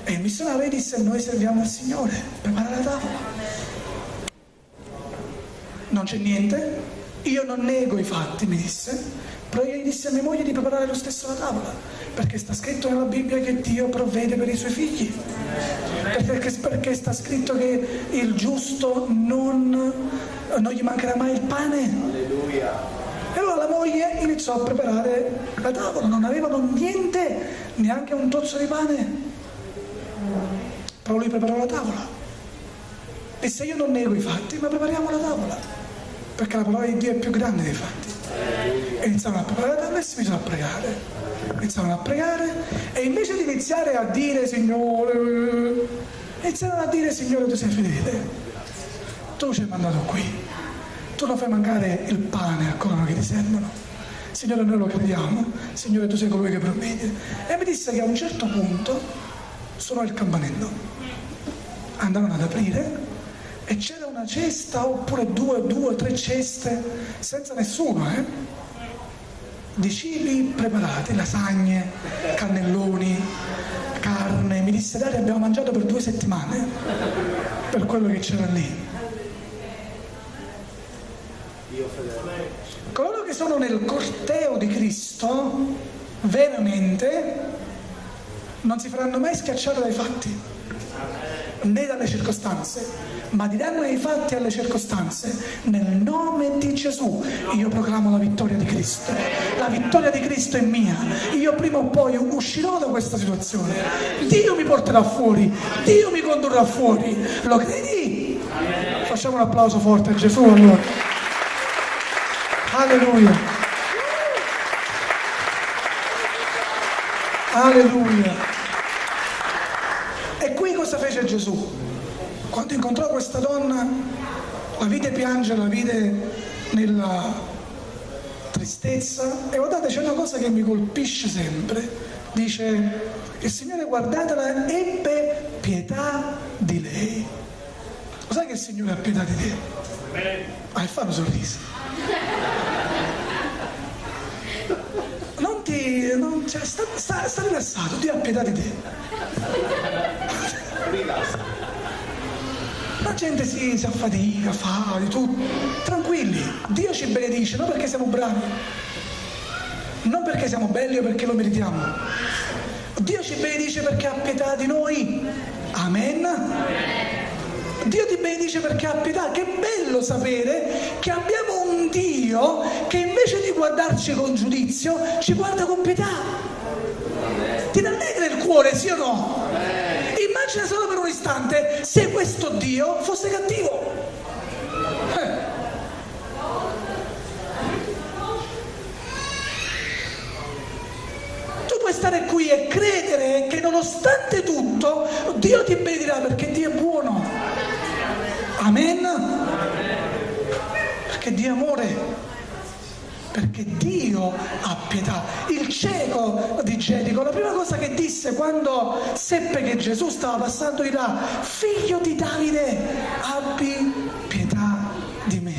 E il missionario disse, noi serviamo al Signore, prepara la tavola. Non c'è niente? Io non nego i fatti, mi disse, però io gli disse a mia moglie di preparare lo stesso la tavola, perché sta scritto nella Bibbia che Dio provvede per i suoi figli perché, perché sta scritto che il giusto non, non gli mancherà mai il pane. Alleluia. E allora la moglie iniziò a preparare la tavola, non avevano niente, neanche un tozzo di pane. Però lui preparò la tavola. E se io non nego i fatti, ma prepariamo la tavola, perché la parola di Dio è più grande dei fatti. E iniziamo a preparare la tavola e si iniziano a pregare iniziarono a pregare e invece di iniziare a dire Signore, iniziarono a dire Signore tu sei fedele, tu ci hai mandato qui, tu non fai mancare il pane a coloro che ti servono. Signore noi lo crediamo, Signore tu sei colui che provvede. E mi disse che a un certo punto suonò il campanello. Andarono ad aprire e c'era una cesta oppure due, due, tre ceste senza nessuno, eh? Di cibi preparati, lasagne, cannelloni, carne. Mi disse Dario abbiamo mangiato per due settimane per quello che c'era lì. Coloro che sono nel corteo di Cristo, veramente, non si faranno mai schiacciare dai fatti, né dalle circostanze ma diranno i fatti alle circostanze. Nel nome di Gesù io proclamo la vittoria di Cristo. La vittoria di Cristo è mia. Io prima o poi uscirò da questa situazione. Dio mi porterà fuori, Dio mi condurrà fuori. Lo credi? Facciamo un applauso forte a Gesù allora. Alleluia. Alleluia. E qui cosa fece Gesù? Quando incontrò questa donna, la vide piangere, la vide nella tristezza e guardate c'è una cosa che mi colpisce sempre, dice il Signore guardatela ebbe pietà di lei. Lo sai che il Signore ha pietà di te? Ah, e fanno sorrisi. Non ti... Non, cioè, sta, sta, sta rilassato, Dio ha pietà di te. Rilassa. La gente si, si affatica, fa di tutto. Tranquilli, Dio ci benedice, non perché siamo bravi, non perché siamo belli o perché lo meritiamo. Dio ci benedice perché ha pietà di noi. Amen. Dio ti benedice perché ha pietà. Che bello sapere che abbiamo un Dio che invece di guardarci con giudizio ci guarda con pietà. Ti rallegra il cuore, sì o no? Immagina solo per un istante se questo Dio fosse cattivo. Eh. Tu puoi stare qui e credere che nonostante tutto Dio ti benedirà perché Dio è buono. Amen. Perché Dio ha pietà. Il cieco di Gerico, la prima cosa che disse quando seppe che Gesù stava passando di là, figlio di Davide, abbi pietà di me.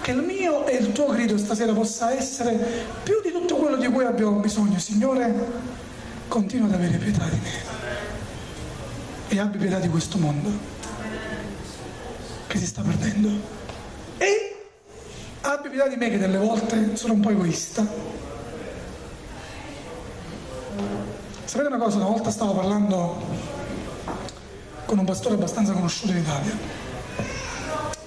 Che il mio e il tuo grido stasera possa essere più di tutto quello di cui abbiamo bisogno. Signore, continua ad avere pietà di me e abbi pietà di questo mondo che si sta perdendo. Pietà di me che delle volte sono un po' egoista. Sapete una cosa, una volta stavo parlando con un pastore abbastanza conosciuto in Italia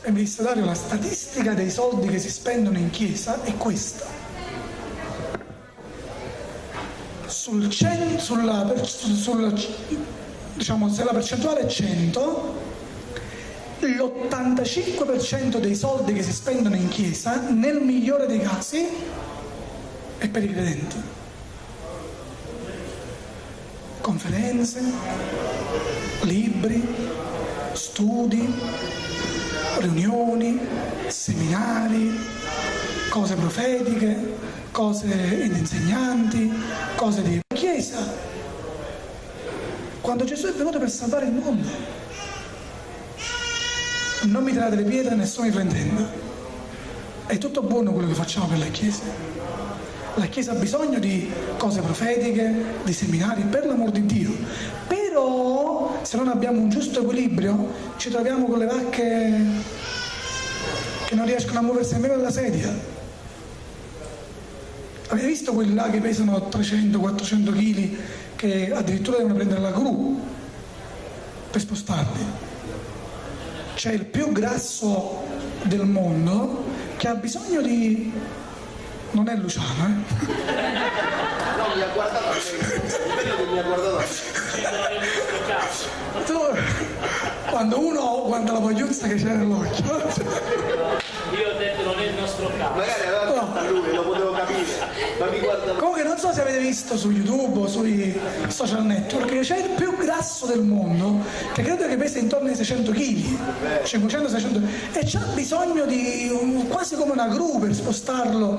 e mi disse Dario la statistica dei soldi che si spendono in chiesa è questa. Sul 100, sulla, sulla, diciamo, se la percentuale è 100, l'85% dei soldi che si spendono in chiesa, nel migliore dei casi, è per i credenti. Conferenze, libri, studi, riunioni, seminari, cose profetiche, cose di insegnanti, cose di chiesa. Quando Gesù è venuto per salvare il mondo, non mi tirate le pietre, nessuno mi fraintenda. È tutto buono quello che facciamo per la Chiesa. La Chiesa ha bisogno di cose profetiche, di seminari, per l'amor di Dio. Però se non abbiamo un giusto equilibrio ci troviamo con le vacche che non riescono a muoversi nemmeno dalla sedia. Avete visto quelli là che pesano 300-400 kg che addirittura devono prendere la gru per spostarli? C'è il più grasso del mondo che ha bisogno di... non è Luciano, eh? No, mi ha guardato mi ha guardato. Tu, quando uno guarda la vogliuzza che c'è nell'occhio. Io ho detto non è il nostro caso. Magari fatto lui, lo potevo capire. Comunque non so se avete visto su YouTube o sui social network c'è il più grasso del mondo, che credo che pesa intorno ai 600 kg, 500-600 e c'ha bisogno di un, quasi come una gru per spostarlo.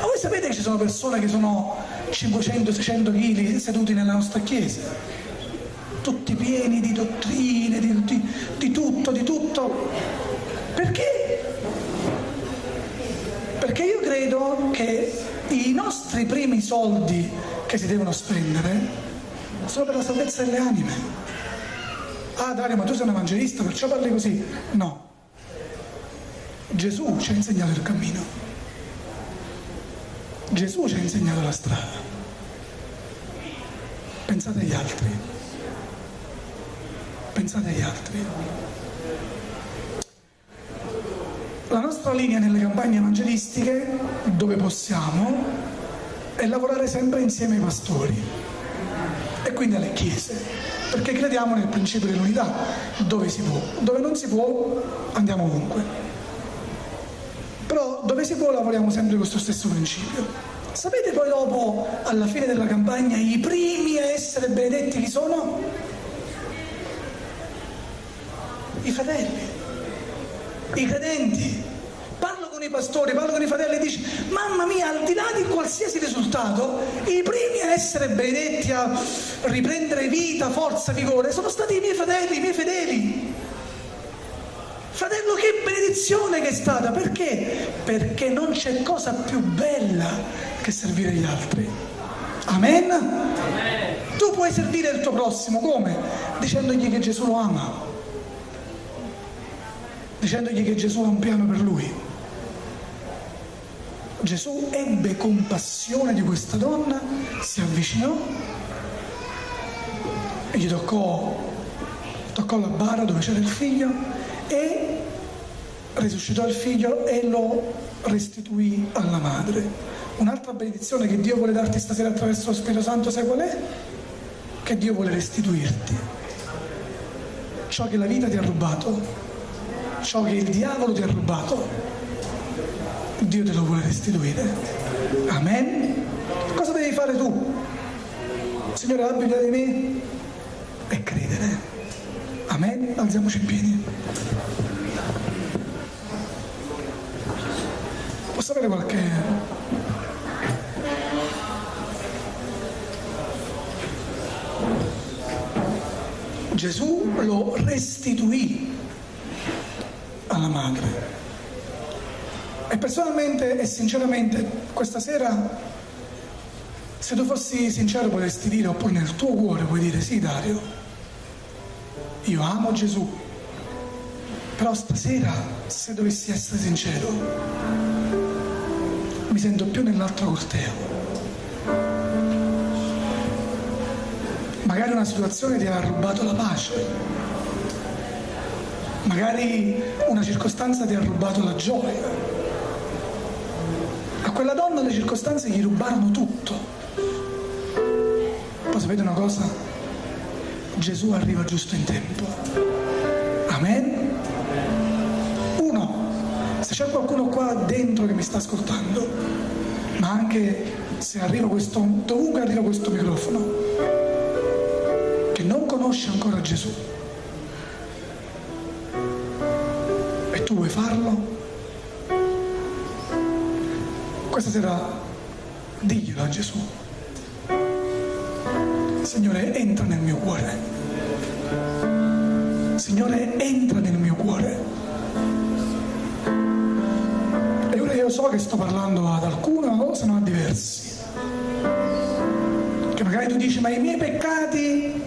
Ma voi sapete che ci sono persone che sono 500-600 kg seduti nella nostra chiesa? Tutti pieni di dottrine, di, di, di tutto, di tutto. Perché? Perché io credo che i nostri primi soldi che si devono spendere sono per la salvezza delle anime. Ah Dario, ma tu sei un evangelista, perciò parli così? No. Gesù ci ha insegnato il cammino. Gesù ci ha insegnato la strada. Pensate agli altri. Pensate agli altri. La nostra linea nelle campagne evangelistiche, dove possiamo, è lavorare sempre insieme ai pastori e quindi alle chiese, perché crediamo nel principio dell'unità, dove si può, dove non si può andiamo ovunque. Però dove si può lavoriamo sempre con questo stesso principio. Sapete poi dopo, alla fine della campagna, i primi a essere benedetti chi sono? I fratelli i credenti. Parlo con i pastori, parlo con i fratelli e dici, mamma mia, al di là di qualsiasi risultato, i primi a essere benedetti, a riprendere vita, forza, vigore, sono stati i miei fratelli, i miei fedeli. Fratello, che benedizione che è stata, perché? Perché non c'è cosa più bella che servire gli altri. Amen? Amen? Tu puoi servire il tuo prossimo come? Dicendogli che Gesù lo ama dicendogli che Gesù ha un piano per lui. Gesù ebbe compassione di questa donna, si avvicinò e gli toccò, toccò la bara dove c'era il figlio e risuscitò il figlio e lo restituì alla madre. Un'altra benedizione che Dio vuole darti stasera attraverso lo Spirito Santo, sai qual è? Che Dio vuole restituirti ciò che la vita ti ha rubato, ciò che il diavolo ti ha rubato, Dio te lo vuole restituire. Amen? Cosa devi fare tu? Signore, abbi pietà di me e credere. Amen? Alziamoci in piedi. Posso avere qualche... Gesù lo restituì alla madre. E personalmente e sinceramente questa sera, se tu fossi sincero potresti dire, oppure nel tuo cuore puoi dire, sì Dario, io amo Gesù, però stasera, se dovessi essere sincero, mi sento più nell'altro corteo. Magari una situazione ti ha rubato la pace, magari una circostanza ti ha rubato la gioia. A quella donna le circostanze gli rubarono tutto. Poi sapete una cosa? Gesù arriva giusto in tempo. Amen? Uno, se c'è qualcuno qua dentro che mi sta ascoltando, ma anche se arriva questo, dovunque arriva questo microfono, che non conosce ancora Gesù, e vuoi farlo, questa sera diglielo a Gesù. Signore, entra nel mio cuore. Signore, entra nel mio cuore. E ora io so che sto parlando ad alcuno se no a diversi. Che magari tu dici, ma i miei peccati...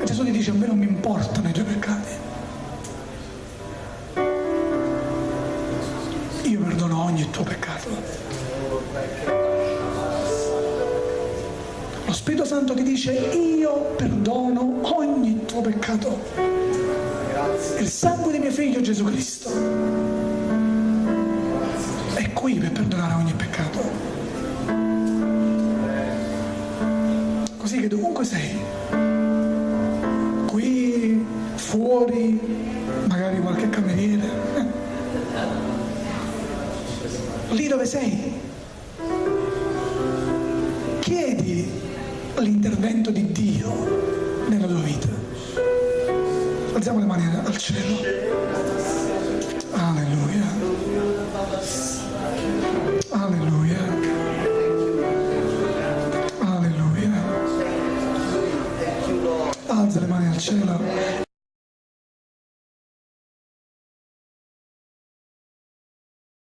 E Gesù ti dice, a me non mi importano i tuoi peccati. Tuo peccato. Lo Spirito Santo ti dice io perdono ogni tuo peccato. Il sangue di mio figlio Gesù Cristo è qui per perdonare ogni peccato. Così che dovunque sei, lì dove sei, chiedi l'intervento di Dio nella tua vita. Alziamo le mani al cielo. Alleluia. Alleluia. Alleluia. Alza le mani al cielo